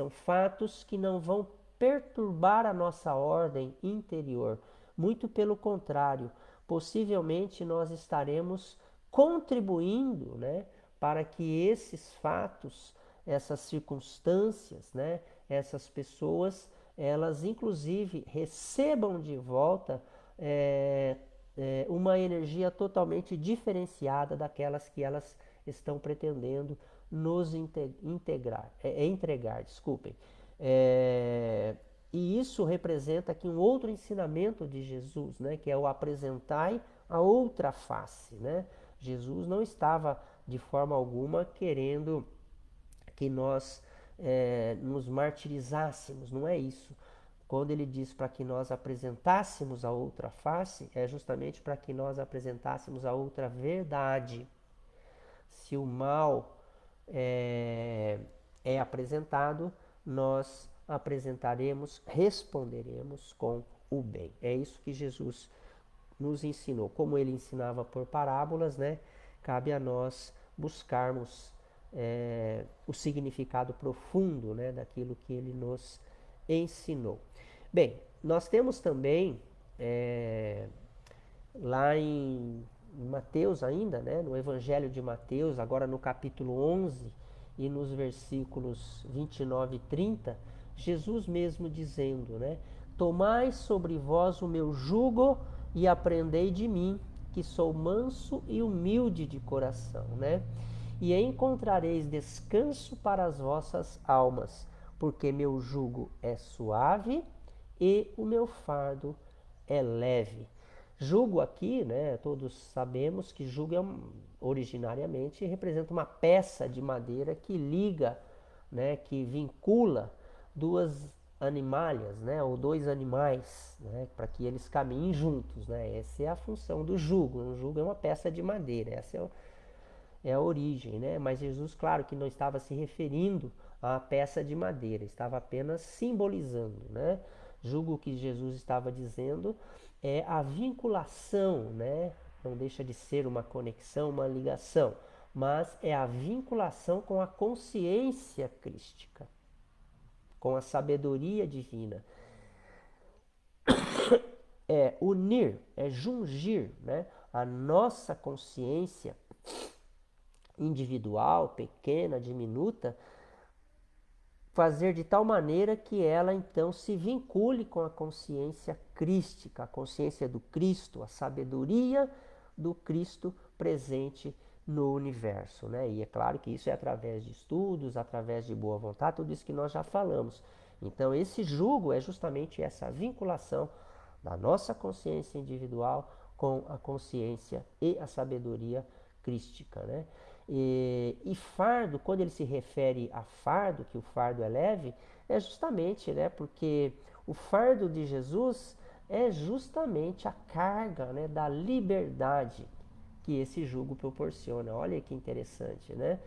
São fatos que não vão perturbar a nossa ordem interior. Muito pelo contrário, possivelmente nós estaremos contribuindo né, para que esses fatos, essas circunstâncias, né, essas pessoas, elas inclusive recebam de volta é, é, uma energia totalmente diferenciada daquelas que elas estão pretendendo nos integrar, é, é, entregar, desculpem. É, e isso representa aqui um outro ensinamento de Jesus, né, que é o apresentai a outra face. Né? Jesus não estava de forma alguma querendo que nós é, nos martirizássemos, não é isso. Quando ele diz para que nós apresentássemos a outra face, é justamente para que nós apresentássemos a outra verdade. Se o mal é, é apresentado, nós apresentaremos, responderemos com o bem. É isso que Jesus nos ensinou. Como ele ensinava por parábolas, né? Cabe a nós buscarmos é, o significado profundo né, daquilo que ele nos ensinou. Bem, nós temos também é, lá em Mateus ainda, né, no Evangelho de Mateus, agora no capítulo 11 e nos versículos 29 e 30, Jesus mesmo dizendo, né, Tomai sobre vós o meu jugo e aprendei de mim, que sou manso e humilde de coração, né? E encontrareis descanso para as vossas almas, porque meu jugo é suave e o meu fardo é leve. Jugo aqui, né, todos sabemos que jugo é um, originariamente representa uma peça de madeira que liga, né, que vincula duas animalhas, né, ou dois animais, né, para que eles caminhem juntos, né? Essa é a função do jugo. Um jugo é uma peça de madeira, essa é, o, é a origem, né? Mas Jesus, claro, que não estava se referindo à peça de madeira, estava apenas simbolizando, né? Julgo que Jesus estava dizendo é a vinculação, né? Não deixa de ser uma conexão, uma ligação, mas é a vinculação com a consciência crística, com a sabedoria divina. *coughs* É unir, é jungir, né? A nossa consciência individual, pequena, diminuta, fazer de tal maneira que ela então se vincule com a consciência crística, a consciência do Cristo, a sabedoria do Cristo presente no universo. Né? E é claro que isso é através de estudos, através de boa vontade, tudo isso que nós já falamos. Então, esse jugo é justamente essa vinculação da nossa consciência individual com a consciência e a sabedoria crística. Né? E, e, fardo, quando ele se refere a fardo, que o fardo é leve, é justamente né, porque o fardo de Jesus é justamente a carga né, da liberdade que esse jugo proporciona. Olha que interessante, né?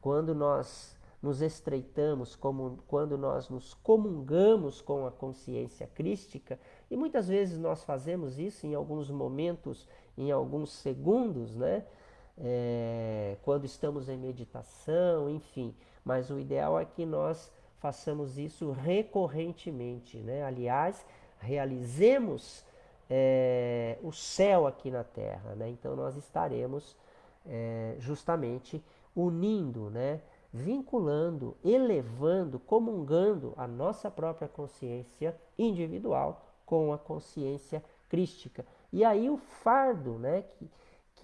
Quando nós nos estreitamos, como, quando nós nos comungamos com a consciência crística, e muitas vezes nós fazemos isso em alguns momentos, em alguns segundos, né? É, quando estamos em meditação, enfim. Mas o ideal é que nós façamos isso recorrentemente, né? Aliás, realizemos é, o céu aqui na Terra, né? Então nós estaremos é, justamente unindo, né? vinculando, elevando, comungando a nossa própria consciência individual com a consciência crística. E aí o fardo, né, que,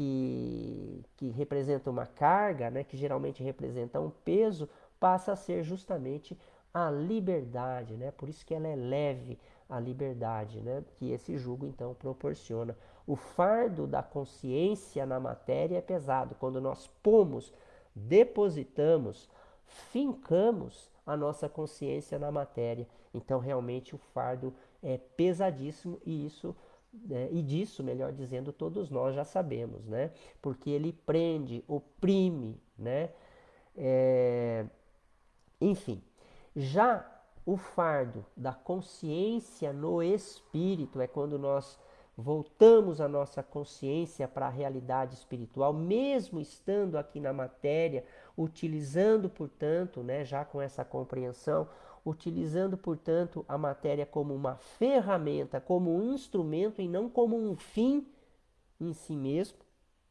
que, que representa uma carga, né, que geralmente representa um peso, passa a ser justamente a liberdade, né? Por isso que ela é leve, a liberdade, né? Que esse jugo então proporciona. O fardo da consciência na matéria é pesado quando nós pomos depositamos, fincamos a nossa consciência na matéria. Então, realmente, o fardo é pesadíssimo e isso né, e disso, melhor dizendo, todos nós já sabemos, né? Porque ele prende, oprime, né? É... Enfim, já o fardo da consciência no espírito é quando nós voltamos a nossa consciência para a realidade espiritual, mesmo estando aqui na matéria, utilizando, portanto, né, já com essa compreensão, utilizando, portanto, a matéria como uma ferramenta, como um instrumento e não como um fim em si mesmo,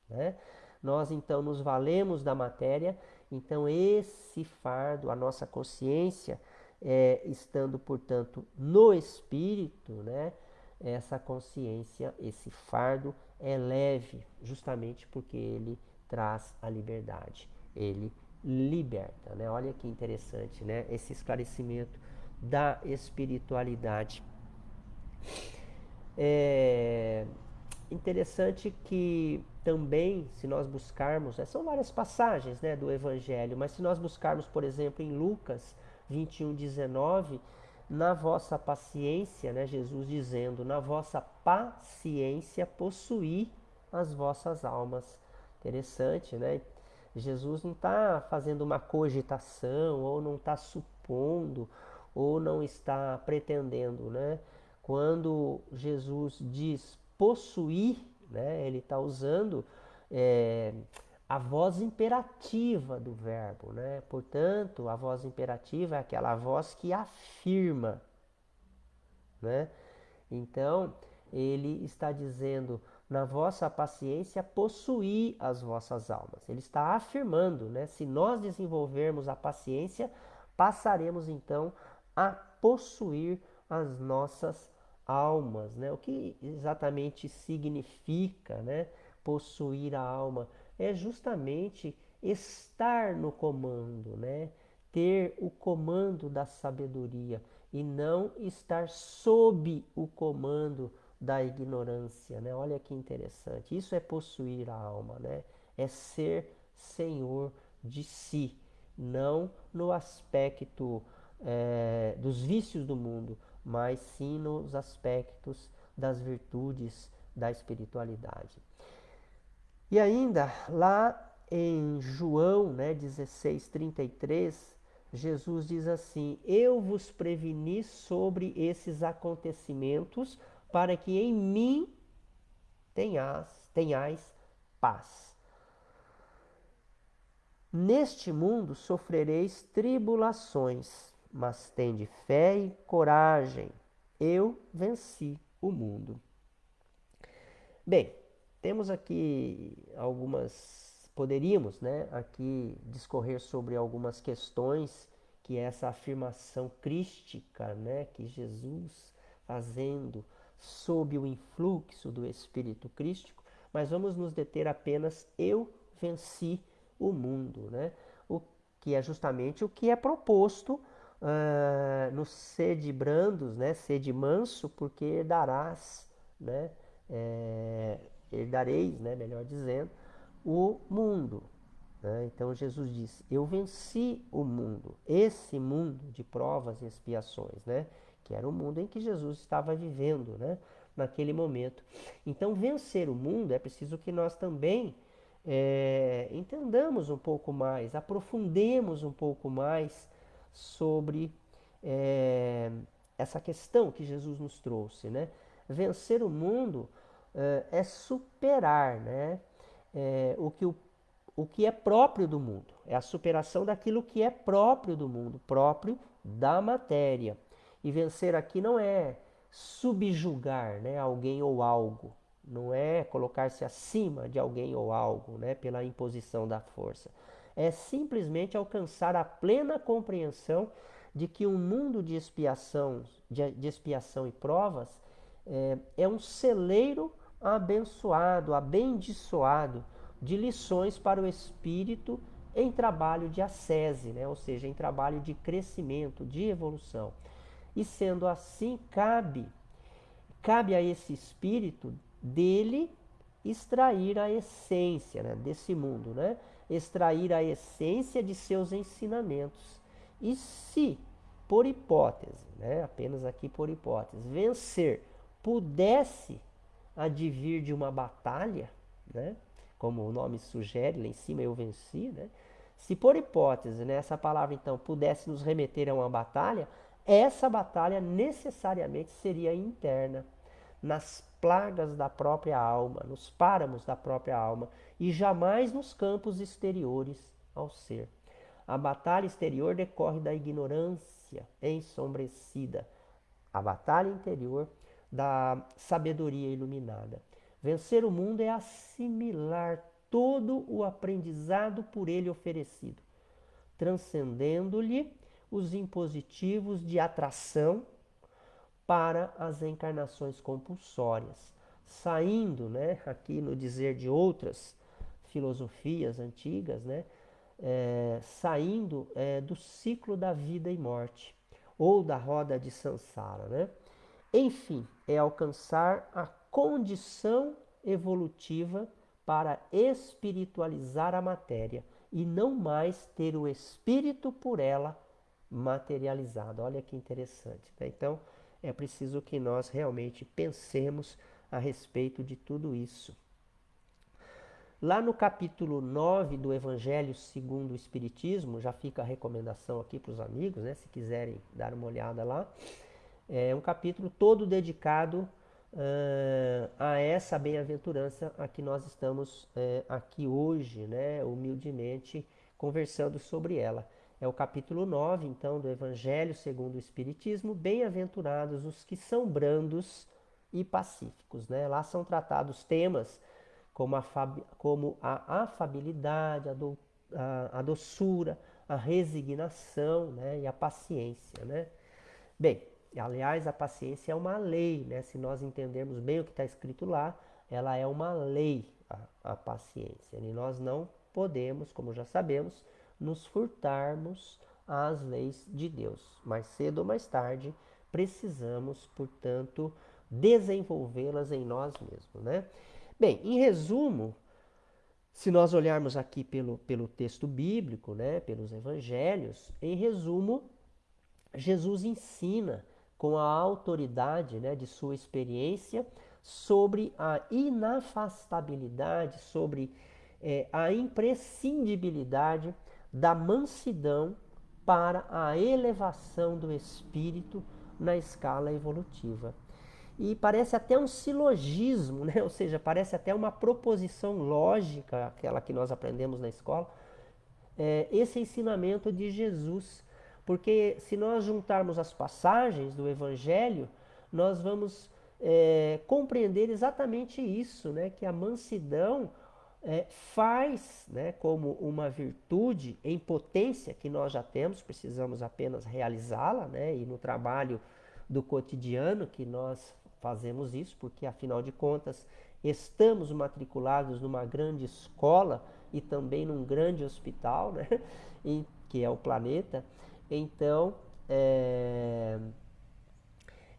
né? Nós então nos valemos da matéria, então esse fardo, a nossa consciência, é, estando, portanto, no espírito, né? essa consciência, esse fardo é leve, justamente porque ele traz a liberdade. Ele liberta, né? Olha que interessante, né? Esse esclarecimento da espiritualidade. É interessante que também, se nós buscarmos, né, são várias passagens né, do Evangelho, mas se nós buscarmos, por exemplo, em Lucas 21, 19, na vossa paciência, né, Jesus dizendo, na vossa paciência possuir as vossas almas. Interessante, né? Jesus não está fazendo uma cogitação, ou não está supondo, ou não está pretendendo, né? Quando Jesus diz possuir, né, ele está usando é, a voz imperativa do verbo, né? Portanto, a voz imperativa é aquela voz que afirma, né? Então, ele está dizendo na vossa paciência possuir as vossas almas. Ele está afirmando, né? Se nós desenvolvermos a paciência, passaremos então a possuir as nossas almas, né? O que exatamente significa, né? Possuir a alma é justamente estar no comando, né? Ter o comando da sabedoria e não estar sob o comando da ignorância, né? Olha que interessante. Isso é possuir a alma, né? É ser senhor de si, não no aspecto é, dos vícios do mundo, mas sim nos aspectos das virtudes da espiritualidade. E ainda lá em João né, 16, 33, Jesus diz assim: Eu vos preveni sobre esses acontecimentos para que em mim tenhas, tenhais paz. Neste mundo sofrereis tribulações, mas tende fé e coragem. Eu venci o mundo. Bem, temos aqui algumas, poderíamos, né, aqui discorrer sobre algumas questões que é essa afirmação crística, né, que Jesus fazendo sob o influxo do Espírito Crístico, mas vamos nos deter apenas eu venci o mundo, né? O que é justamente o que é proposto uh, no sede brandos, né? Sede manso, porque darás, né? É, herdareis, né, melhor dizendo, o mundo. Né? Então Jesus disse: Eu venci o mundo, esse mundo de provas e expiações, né? Que era o mundo em que Jesus estava vivendo né? naquele momento. Então, vencer o mundo é preciso que nós também é, entendamos um pouco mais, aprofundemos um pouco mais sobre é, essa questão que Jesus nos trouxe, né? Vencer o mundo é, é superar, né? O, que o, o que é próprio do mundo, é a superação daquilo que é próprio do mundo, próprio da matéria. E vencer aqui não é subjugar né, alguém ou algo, não é colocar-se acima de alguém ou algo né, pela imposição da força. É simplesmente alcançar a plena compreensão de que um mundo de expiação, de, de expiação e provas é, é um celeiro abençoado, abençoado de lições para o espírito em trabalho de ascese, né? ou seja, em trabalho de crescimento, de evolução. E sendo assim, cabe, cabe a esse espírito dele extrair a essência né, desse mundo, né? extrair a essência de seus ensinamentos. E se, por hipótese, né, apenas aqui por hipótese, vencer pudesse advir de uma batalha, né, como o nome sugere, lá em cima eu venci, né, se por hipótese né, essa palavra então pudesse nos remeter a uma batalha, essa batalha necessariamente seria interna, nas plagas da própria alma, nos páramos da própria alma, e jamais nos campos exteriores ao ser. A batalha exterior decorre da ignorância ensombrecida, a batalha interior da sabedoria iluminada. Vencer o mundo é assimilar todo o aprendizado por ele oferecido, transcendendo-lhe os impositivos de atração para as encarnações compulsórias, saindo, né, aqui no dizer de outras filosofias antigas, né, é, saindo é, do ciclo da vida e morte, ou da roda de Sansara. Né? Enfim, é alcançar a condição evolutiva para espiritualizar a matéria e não mais ter o espírito por ela materializado. Olha que interessante. Né? Então, é preciso que nós realmente pensemos a respeito de tudo isso. Lá no capítulo 9 do Evangelho segundo o Espiritismo, já fica a recomendação aqui para os amigos, né, se quiserem dar uma olhada lá. É um capítulo todo dedicado uh, a essa bem-aventurança a que nós estamos uh, aqui hoje, né, humildemente conversando sobre ela. É o capítulo 9, então, do Evangelho segundo o Espiritismo. Bem-aventurados os que são brandos e pacíficos. Né? Lá são tratados temas como a, como a afabilidade, a, do, a, a, doçura, a resignação né? e a paciência. Né? Bem, aliás, a paciência é uma lei. Né? Se nós entendermos bem o que está escrito lá, ela é uma lei, a, a paciência. E nós não podemos, como já sabemos, nos furtarmos às leis de Deus. Mais cedo ou mais tarde, precisamos, portanto, desenvolvê-las em nós mesmos. Né? Bem, em resumo, se nós olharmos aqui pelo, pelo texto bíblico, né, pelos evangelhos, em resumo, Jesus ensina com a autoridade né, de sua experiência sobre a inafastabilidade, sobre é, a imprescindibilidade da mansidão para a elevação do espírito na escala evolutiva. E parece até um silogismo, né? *laughs* ou seja, parece até uma proposição lógica, aquela que nós aprendemos na escola, é, esse ensinamento de Jesus. Porque se nós juntarmos as passagens do Evangelho, nós vamos é, compreender exatamente isso, né? que a mansidão é, faz né, como uma virtude em potência que nós já temos, precisamos apenas realizá-la, né, e no trabalho do cotidiano que nós fazemos isso, porque afinal de contas estamos matriculados numa grande escola e também num grande hospital, né, *laughs* e, que é o planeta. Então, é,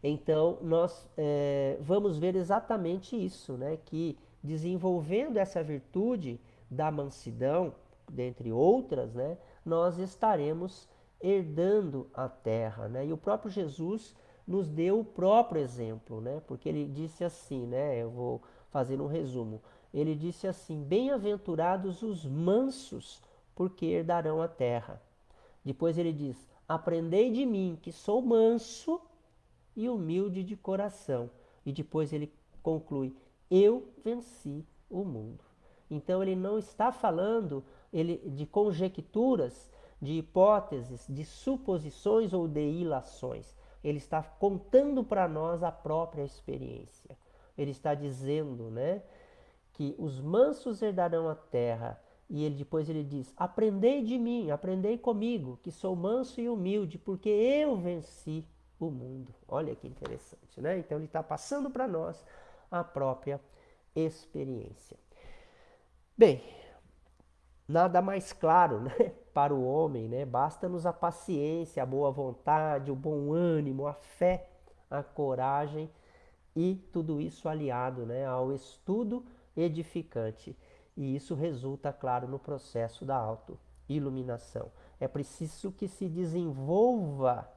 então nós é, vamos ver exatamente isso, né, que desenvolvendo essa virtude da mansidão, dentre outras, né, nós estaremos herdando a terra. Né? E o próprio Jesus nos deu o próprio exemplo, né? porque ele disse assim, né, eu vou fazer um resumo, ele disse assim: Bem-aventurados os mansos, porque herdarão a terra. Depois ele diz: Aprendei de mim, que sou manso e humilde de coração. E depois ele conclui: Eu venci o mundo. Então ele não está falando ele, de conjecturas, de hipóteses, de suposições ou de ilações. Ele está contando para nós a própria experiência. Ele está dizendo, né, que os mansos herdarão a terra. E ele depois ele diz: "Aprendei de mim, aprendei comigo, que sou manso e humilde, porque eu venci o mundo". Olha que interessante, né? Então ele está passando para nós a própria experiência. Bem, nada mais claro, né, *laughs* para o homem, né? Basta-nos a paciência, a boa vontade, o bom ânimo, a fé, a coragem e tudo isso aliado, né, ao estudo edificante. E isso resulta, claro, no processo da auto-iluminação. É preciso que se desenvolva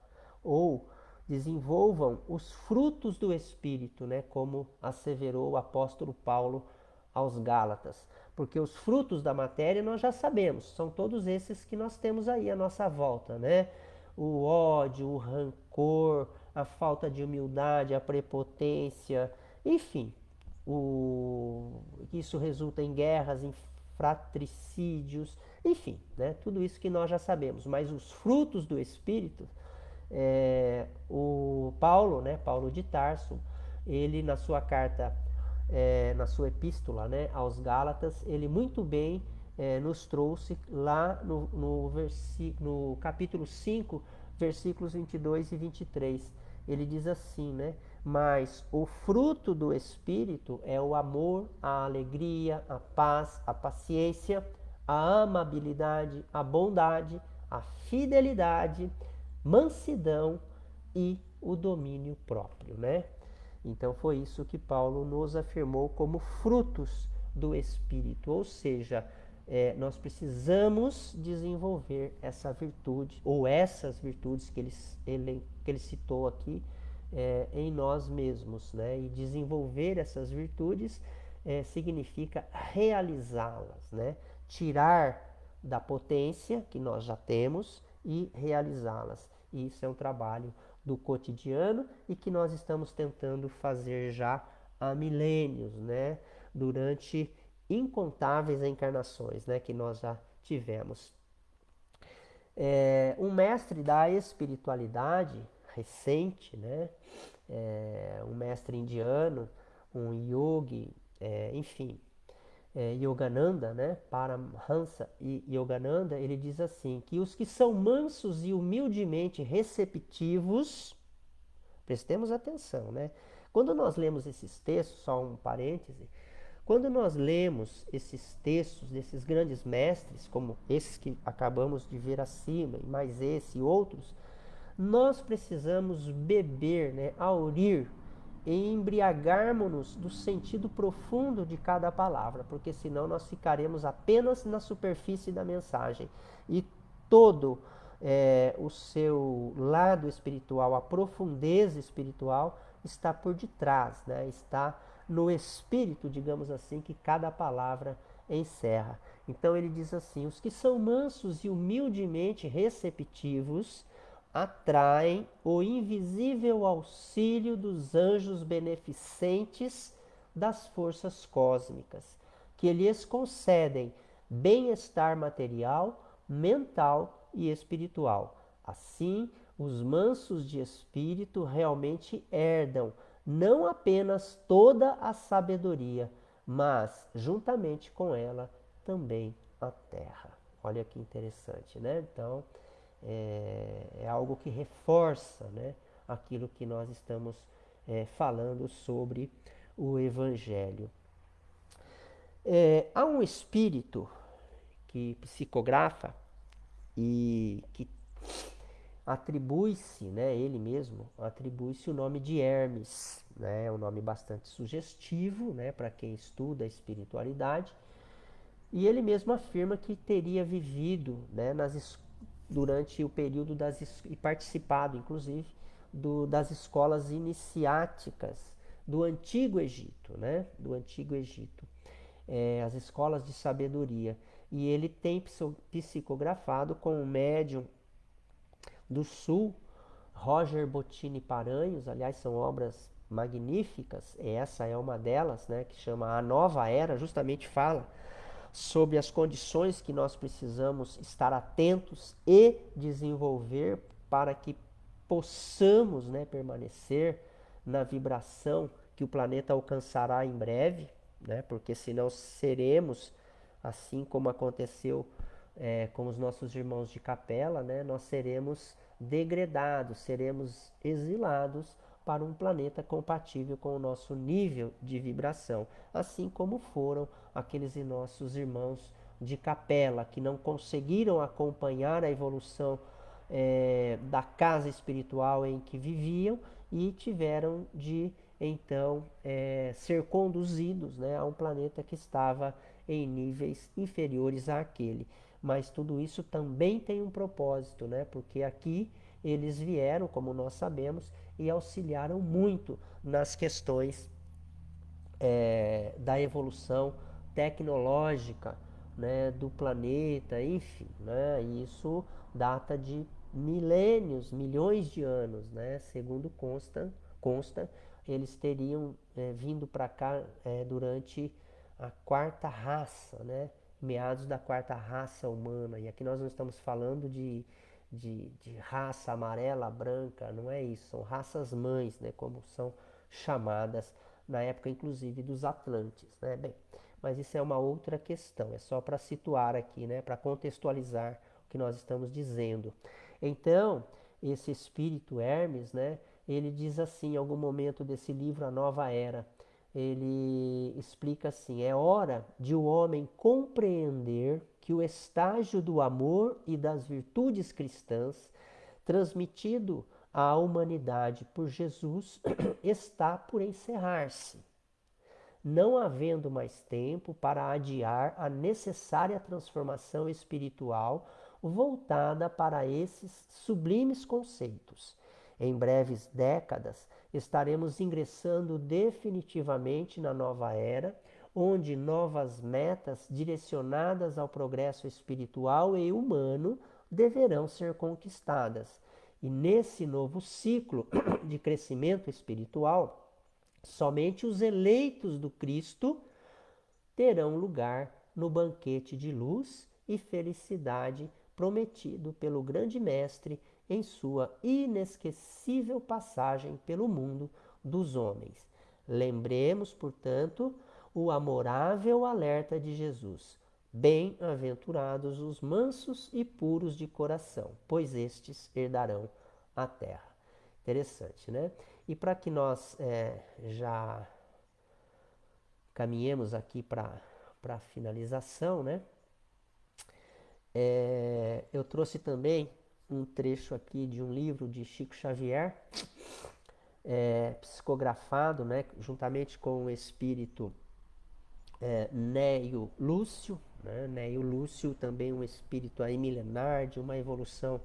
ou desenvolvam os frutos do Espírito, né? como asseverou o apóstolo Paulo aos Gálatas. Porque os frutos da matéria nós já sabemos, são todos esses que nós temos aí à nossa volta, né? O ódio, o rancor, a falta de humildade, a prepotência, enfim, o, isso resulta em guerras, em fratricídios, enfim, né? tudo isso que nós já sabemos. Mas os frutos do Espírito, é, o Paulo, né, Paulo de Tarso, ele na sua carta é, na sua epístola né, aos Gálatas, ele muito bem é, nos trouxe lá no, no, no capítulo 5, versículos 22 e 23. Ele diz assim, né? Mas o fruto do Espírito é o amor, a alegria, a paz, a paciência, a amabilidade, a bondade, a fidelidade, mansidão e o domínio próprio, né? Então foi isso que Paulo nos afirmou como frutos do Espírito, ou seja, é, nós precisamos desenvolver essa virtude, ou essas virtudes que ele, ele, que ele citou aqui, é, em nós mesmos. Né? E desenvolver essas virtudes é, significa realizá-las, né? tirar da potência que nós já temos e realizá-las. Isso é um trabalho do cotidiano e que nós estamos tentando fazer já há milênios, né? Durante incontáveis encarnações, né? Que nós já tivemos. É, um mestre da espiritualidade recente, né? É, um mestre indiano, um yogi, é, enfim, é, Yogananda, né, Paramhansa e Yogananda, ele diz assim, que os que são mansos e humildemente receptivos, prestemos atenção, né? Quando nós lemos esses textos, só um parêntese, quando nós lemos esses textos desses grandes mestres, como esses que acabamos de ver acima, e mais esse e outros, nós precisamos beber, né, aurir embriagarmos-nos do sentido profundo de cada palavra, porque senão nós ficaremos apenas na superfície da mensagem e todo é, o seu lado espiritual, a profundeza espiritual está por detrás, né? está no espírito, digamos assim, que cada palavra encerra. Então ele diz assim: os que são mansos e humildemente receptivos atraem o invisível auxílio dos anjos beneficentes das forças cósmicas, que lhes concedem bem-estar material, mental e espiritual. Assim, os mansos de espírito realmente herdam não apenas toda a sabedoria, mas juntamente com ela também a terra. Olha que interessante, né? Então, é, é algo que reforça né, aquilo que nós estamos é, falando sobre o Evangelho. É, há um espírito que psicografa e que atribui-se, né, ele mesmo, atribui-se o nome de Hermes, né, é um nome bastante sugestivo, né, para quem estuda a espiritualidade, e ele mesmo afirma que teria vivido, né, nas durante o período das e participado, inclusive, do, das escolas iniciáticas do Antigo Egito, né? Do Antigo Egito. é, as escolas de sabedoria. E ele tem psicografado com o médium do Sul, Roger Bottini Paranhos, aliás, são obras magníficas, essa é uma delas, né, que chama A Nova Era, justamente fala sobre as condições que nós precisamos estar atentos e desenvolver para que possamos né, permanecer na vibração que o planeta alcançará em breve, né, porque senão seremos, assim como aconteceu é, com os nossos irmãos de capela, né, nós seremos degradados, seremos exilados para um planeta compatível com o nosso nível de vibração, assim como foram aqueles nossos irmãos de capela que não conseguiram acompanhar a evolução é, da casa espiritual em que viviam e tiveram de então é, ser conduzidos né, a um planeta que estava em níveis inferiores àquele. Mas tudo isso também tem um propósito, né? porque aqui eles vieram, como nós sabemos, e auxiliaram muito nas questões é, da evolução tecnológica né, do planeta, enfim, né, isso data de milênios, milhões de anos, né, segundo consta, consta eles teriam é, vindo para cá é, durante a quarta raça, né, meados da quarta raça humana, e aqui nós não estamos falando de de, de raça amarela, branca, não é isso, são raças mães, né, como são chamadas na época inclusive dos Atlantes, né? Bem, mas isso é uma outra questão, é só para situar aqui, né, para contextualizar o que nós estamos dizendo. Então, esse espírito Hermes, né, ele diz assim em algum momento desse livro A Nova Era, ele explica assim: é hora de o homem compreender que o estágio do amor e das virtudes cristãs, transmitido à humanidade por Jesus, *clears throat* está por encerrar-se, não havendo mais tempo para adiar a necessária transformação espiritual voltada para esses sublimes conceitos. Em breves décadas, estaremos ingressando definitivamente na nova era onde novas metas direcionadas ao progresso espiritual e humano deverão ser conquistadas. E nesse novo ciclo *clears throat* de crescimento espiritual, somente os eleitos do Cristo terão lugar no banquete de luz e felicidade prometido pelo grande mestre em sua inesquecível passagem pelo mundo dos homens. Lembremos, portanto, o amorável alerta de Jesus. Bem-aventurados os mansos e puros de coração, pois estes herdarão a terra. Interessante, né? E para que nós é, já caminhemos aqui para a finalização, né? É, eu trouxe também um trecho aqui de um livro de Chico Xavier, é, psicografado, né, juntamente com o espírito é, Neio Lúcio, né? Neio Lúcio também um espírito aí milenar de uma evolução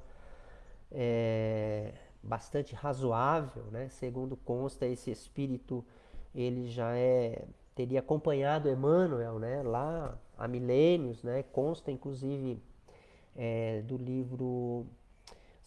é, bastante razoável, né? Segundo consta esse espírito ele já é teria acompanhado Emmanuel, né? Lá há milênios, né? Consta inclusive é, do livro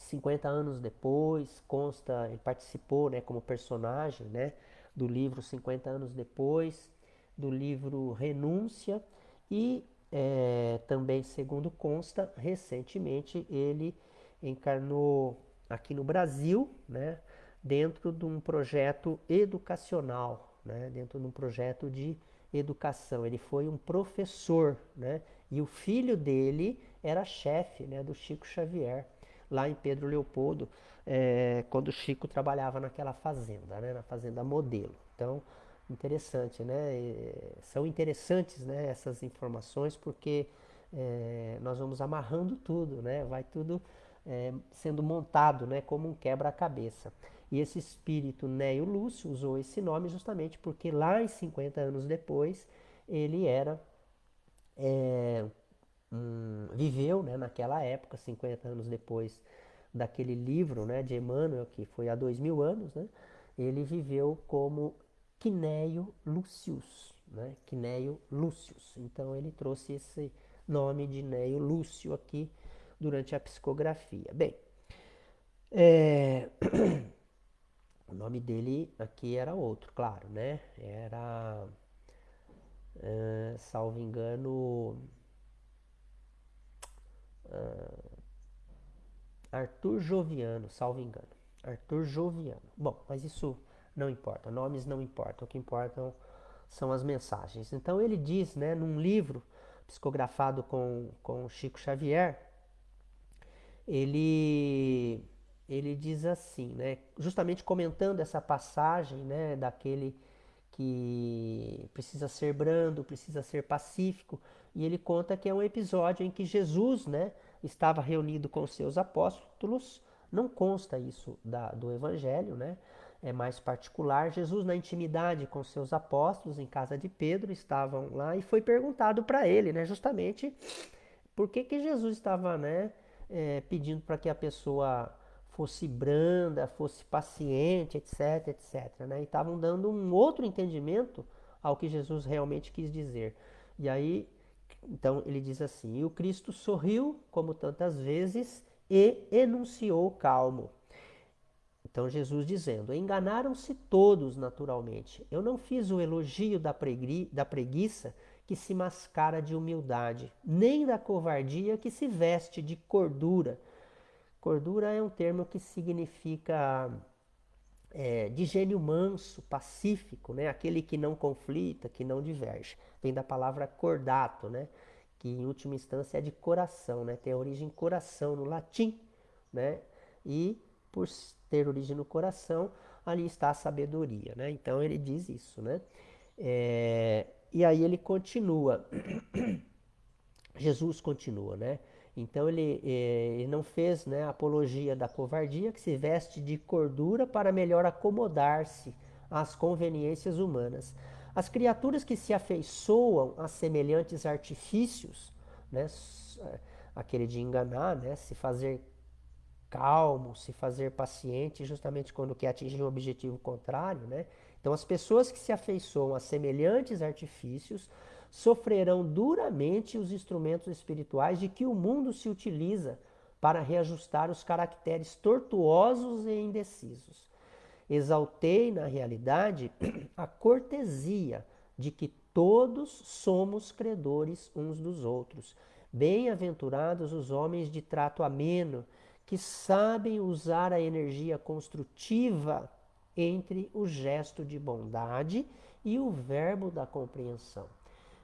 50 anos depois, consta, ele participou, né? Como personagem, né? Do livro 50 anos depois do livro Renúncia e é, também, segundo consta, recentemente ele encarnou aqui no Brasil, né, dentro de um projeto educacional, né, dentro de um projeto de educação. Ele foi um professor, né, e o filho dele era chefe né, do Chico Xavier, lá em Pedro Leopoldo, é, quando o Chico trabalhava naquela fazenda, né, na fazenda modelo. Então, interessante, né? E são interessantes né, essas informações porque é, nós vamos amarrando tudo, né? Vai tudo é, sendo montado né, como um quebra-cabeça. E esse espírito Neo Lúcio usou esse nome justamente porque lá em 50 anos depois ele era é, um, viveu né, naquela época, 50 anos depois daquele livro né, de Emmanuel, que foi há dois mil anos, né, ele viveu como Quinéio Lucius. né? Quinéio Lúcius. Então ele trouxe esse nome de Neio Lúcio aqui durante a psicografia. Bem, é... *coughs* o nome dele aqui era outro, claro, né? Era, é, salvo engano, uh, Arthur Joviano, salvo engano. Arthur Joviano. Bom, mas isso não importa, nomes não importam, o que importam são as mensagens. Então ele diz, né, num livro psicografado com, com Chico Xavier, ele, ele diz assim, né, justamente comentando essa passagem né, daquele que precisa ser brando, precisa ser pacífico, e ele conta que é um episódio em que Jesus né, estava reunido com seus apóstolos, não consta isso da, do Evangelho, né? é mais particular. Jesus, na intimidade com seus apóstolos, em casa de Pedro, estavam lá e foi perguntado para ele, né, justamente por que, que Jesus estava né, é, pedindo para que a pessoa fosse branda, fosse paciente, etc, etc. Né? E estavam dando um outro entendimento ao que Jesus realmente quis dizer. E aí, então ele diz assim: E o Cristo sorriu, como tantas vezes, e enunciou calmo. Então Jesus dizendo: Enganaram-se todos naturalmente. Eu não fiz o elogio da, pregui da preguiça que se mascara de humildade, nem da covardia que se veste de cordura. Cordura é um termo que significa é, de gênio manso, pacífico, né? aquele que não conflita, que não diverge. Vem da palavra cordato, né? que em última instância é de coração, né? tem a origem coração no latim. Né? E por ter origem no coração, ali está a sabedoria, né? Então ele diz isso, né? É, e aí ele continua, *coughs* Jesus continua, né? Então ele, é, ele não fez né, apologia da covardia, que se veste de cordura para melhor acomodar-se às conveniências humanas. As criaturas que se afeiçoam a semelhantes artifícios, né, aquele de enganar, né, se fazer calmo, se fazer paciente, justamente quando quer atingir um objetivo contrário, né? Então, as pessoas que se afeiçoam a semelhantes artifícios sofrerão duramente os instrumentos espirituais de que o mundo se utiliza para reajustar os caracteres tortuosos e indecisos. Exaltei, na realidade, *clears throat* a cortesia de que todos somos credores uns dos outros. Bem-aventurados os homens de trato ameno, que sabem usar a energia construtiva entre o gesto de bondade e o verbo da compreensão.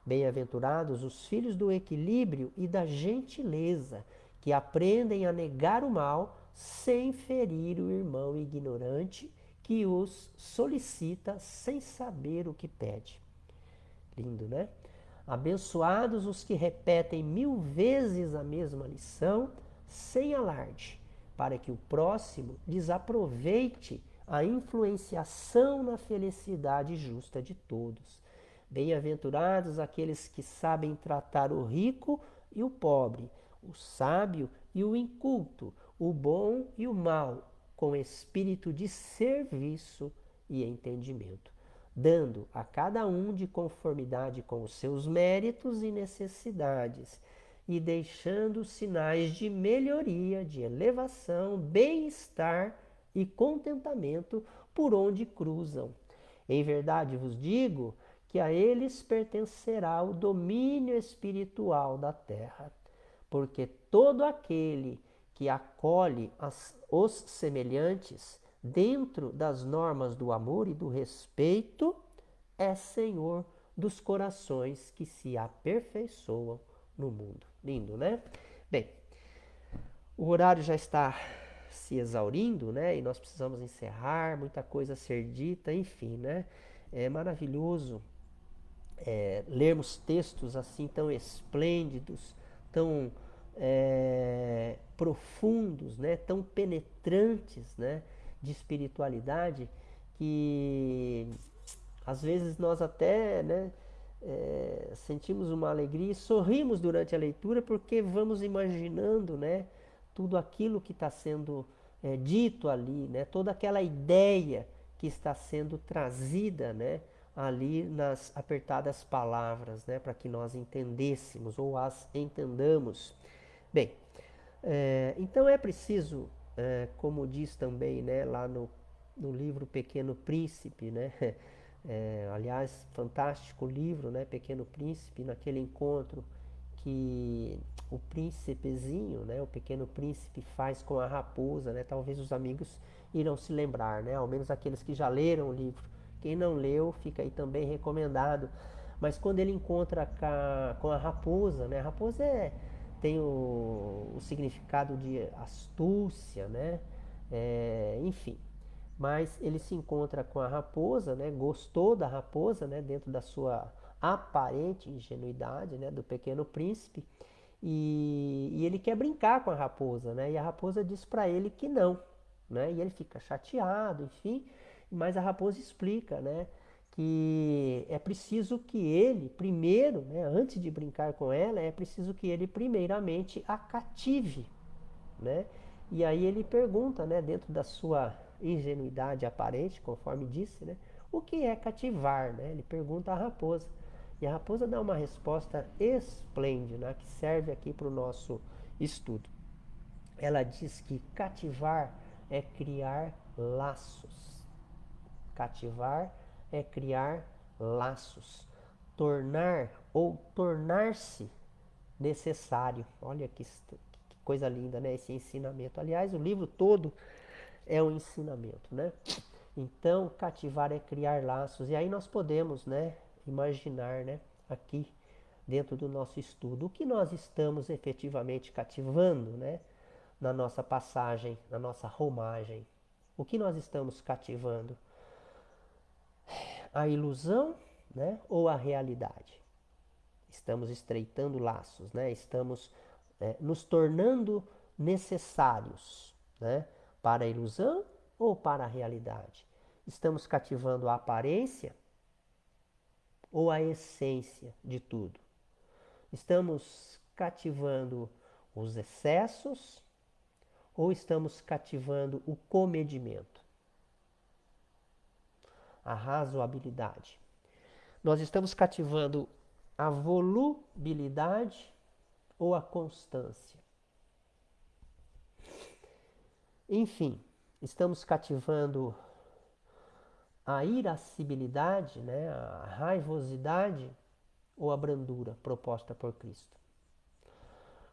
Bem-aventurados os filhos do equilíbrio e da gentileza, que aprendem a negar o mal sem ferir o irmão ignorante que os solicita sem saber o que pede. Lindo, né? Abençoados os que repetem mil vezes a mesma lição sem alarde, para que o próximo desaproveite a influenciação na felicidade justa de todos. Bem-aventurados aqueles que sabem tratar o rico e o pobre, o sábio e o inculto, o bom e o mal, com espírito de serviço e entendimento, dando a cada um de conformidade com os seus méritos e necessidades e deixando sinais de melhoria, de elevação, bem-estar e contentamento por onde cruzam. Em verdade vos digo que a eles pertencerá o domínio espiritual da terra, porque todo aquele que acolhe as, os semelhantes dentro das normas do amor e do respeito é senhor dos corações que se aperfeiçoam no mundo. Lindo, né? Bem, o horário já está se exaurindo, né? E nós precisamos encerrar, muita coisa a ser dita, enfim, né? É maravilhoso é, lermos textos assim tão esplêndidos, tão é, profundos, né? Tão penetrantes, né? De espiritualidade que às vezes nós até, né? é, sentimos uma alegria e sorrimos durante a leitura porque vamos imaginando né, tudo aquilo que está sendo é, dito ali, né, toda aquela ideia que está sendo trazida né, ali nas apertadas palavras, né, para que nós entendêssemos ou as entendamos. Bem, é, então é preciso, é, como diz também né, lá no, no livro Pequeno Príncipe, né, é, *laughs* aliás, fantástico livro, né, Pequeno Príncipe, naquele encontro que o príncipezinho, né, o pequeno príncipe faz com a raposa, né, talvez os amigos irão se lembrar, né, ao menos aqueles que já leram o livro. Quem não leu, fica aí também recomendado. Mas quando ele encontra com a, raposa, né, a raposa é, tem o, o significado de astúcia, né, é, enfim. Mas ele se encontra com a raposa, né, gostou da raposa, né, dentro da sua aparente ingenuidade né, do pequeno príncipe e, e, ele quer brincar com a raposa, né? E a raposa diz para ele que não, né? E ele fica chateado, enfim. Mas a raposa explica, né? Que é preciso que ele, primeiro, né, antes de brincar com ela, é preciso que ele primeiramente a cative, né? E aí ele pergunta, né, dentro da sua ingenuidade aparente, conforme disse, né, o que é cativar, né? Ele pergunta à raposa. E a raposa dá uma resposta esplêndida, que serve aqui para o nosso estudo. Ela diz que cativar é criar laços. Cativar é criar laços. Tornar ou tornar-se necessário. Olha que, que, coisa linda, né? Esse ensinamento. Aliás, o livro todo é um ensinamento, né? Então, cativar é criar laços. E aí nós podemos, né? imaginar, né, aqui dentro do nosso estudo, o que nós estamos efetivamente cativando, né, na nossa passagem, na nossa romagem. O que nós estamos cativando? A ilusão, né, ou a realidade? Estamos estreitando laços, né? Estamos é, nos tornando necessários, né, para a ilusão ou para a realidade? Estamos cativando a aparência ou a essência de tudo? Estamos cativando os excessos ou estamos cativando o comedimento? A razoabilidade. Nós estamos cativando a volubilidade ou a constância? Enfim, estamos cativando a irascibilidade, né, a raivosidade ou a brandura proposta por Cristo.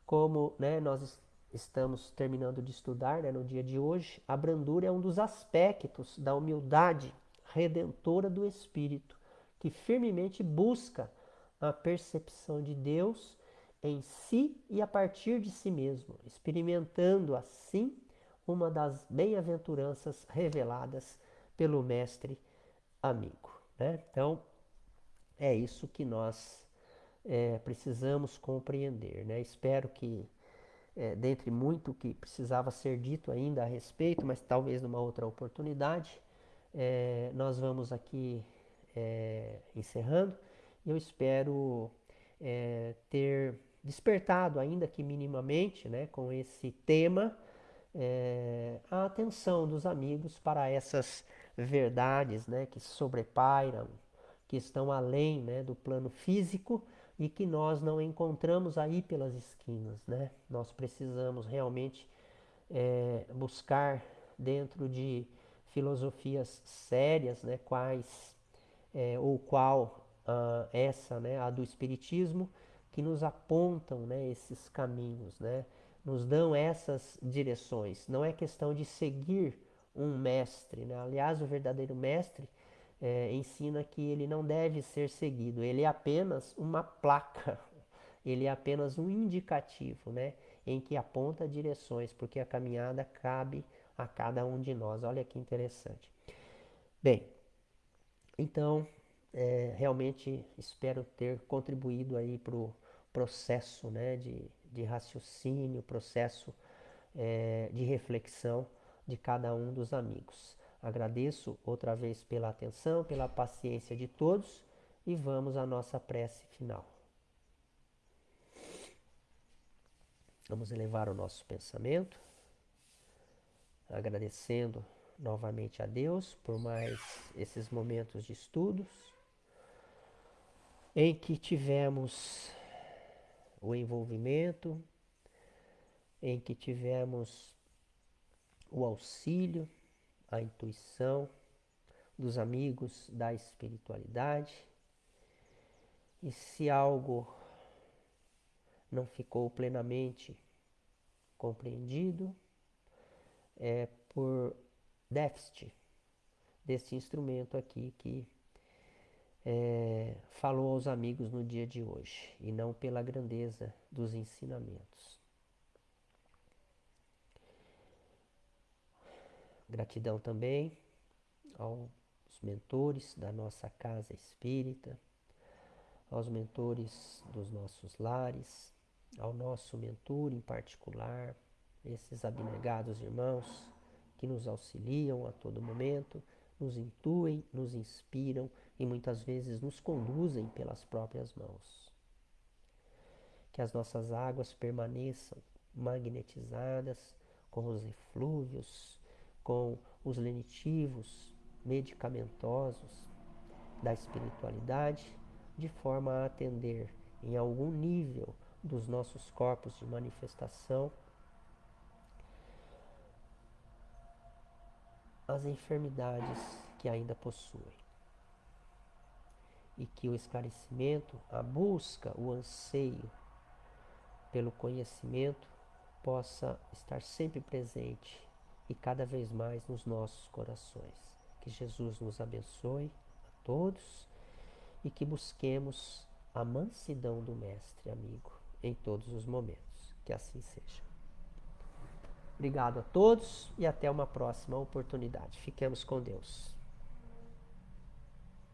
Como né, nós estamos terminando de estudar né, no dia de hoje, a brandura é um dos aspectos da humildade redentora do Espírito, que firmemente busca a percepção de Deus em si e a partir de si mesmo, experimentando assim uma das bem-aventuranças reveladas pelo Mestre amigo. Né? Então, é isso que nós é, precisamos compreender. Né? Espero que, é, dentre muito que precisava ser dito ainda a respeito, mas talvez numa outra oportunidade, é, nós vamos aqui é, encerrando. Eu espero é, ter despertado, ainda que minimamente, né, com esse tema, a atenção dos amigos para essas verdades né, que sobrepairam, que estão além né, do plano físico e que nós não encontramos aí pelas esquinas. Né? Nós precisamos realmente buscar dentro de filosofias sérias, né, quais é, ou qual uh, essa, né, a do Espiritismo, que nos apontam né, esses caminhos, né, nos dão essas direções. Não é questão de seguir um mestre. Né? Aliás, o verdadeiro mestre é, ensina que ele não deve ser seguido, ele é apenas uma placa, *laughs* ele é apenas um indicativo, né? em que aponta direções, porque a caminhada cabe a cada um de nós. Olha que interessante. Bem, então, é, realmente espero ter contribuído aí para o processo né, de, de raciocínio, processo é, de reflexão de cada um dos amigos. Agradeço outra vez pela atenção, pela paciência de todos e vamos à nossa prece final. Vamos elevar o nosso pensamento, agradecendo novamente a Deus por mais esses momentos de estudos, em que tivemos o envolvimento, em que tivemos o auxílio, a intuição dos amigos da espiritualidade. E se algo não ficou plenamente compreendido, é por déficit desse instrumento aqui que é, falou aos amigos no dia de hoje e não pela grandeza dos ensinamentos. Gratidão também aos mentores da nossa casa espírita, aos mentores dos nossos lares, ao nosso mentor em particular, esses abnegados irmãos que nos auxiliam a todo momento, nos intuem, nos inspiram e muitas vezes nos conduzem pelas próprias mãos. Que as nossas águas permaneçam magnetizadas com os eflúvios, com os lenitivos medicamentosos da espiritualidade, de forma a atender em algum nível dos nossos corpos de manifestação as enfermidades que ainda possuem e que o esclarecimento, a busca, o anseio pelo conhecimento possa estar sempre presente e cada vez mais nos nossos corações. Que Jesus nos abençoe a todos e que busquemos a mansidão do Mestre amigo em todos os momentos. Que assim seja. Obrigado a todos e até uma próxima oportunidade. Fiquemos com Deus.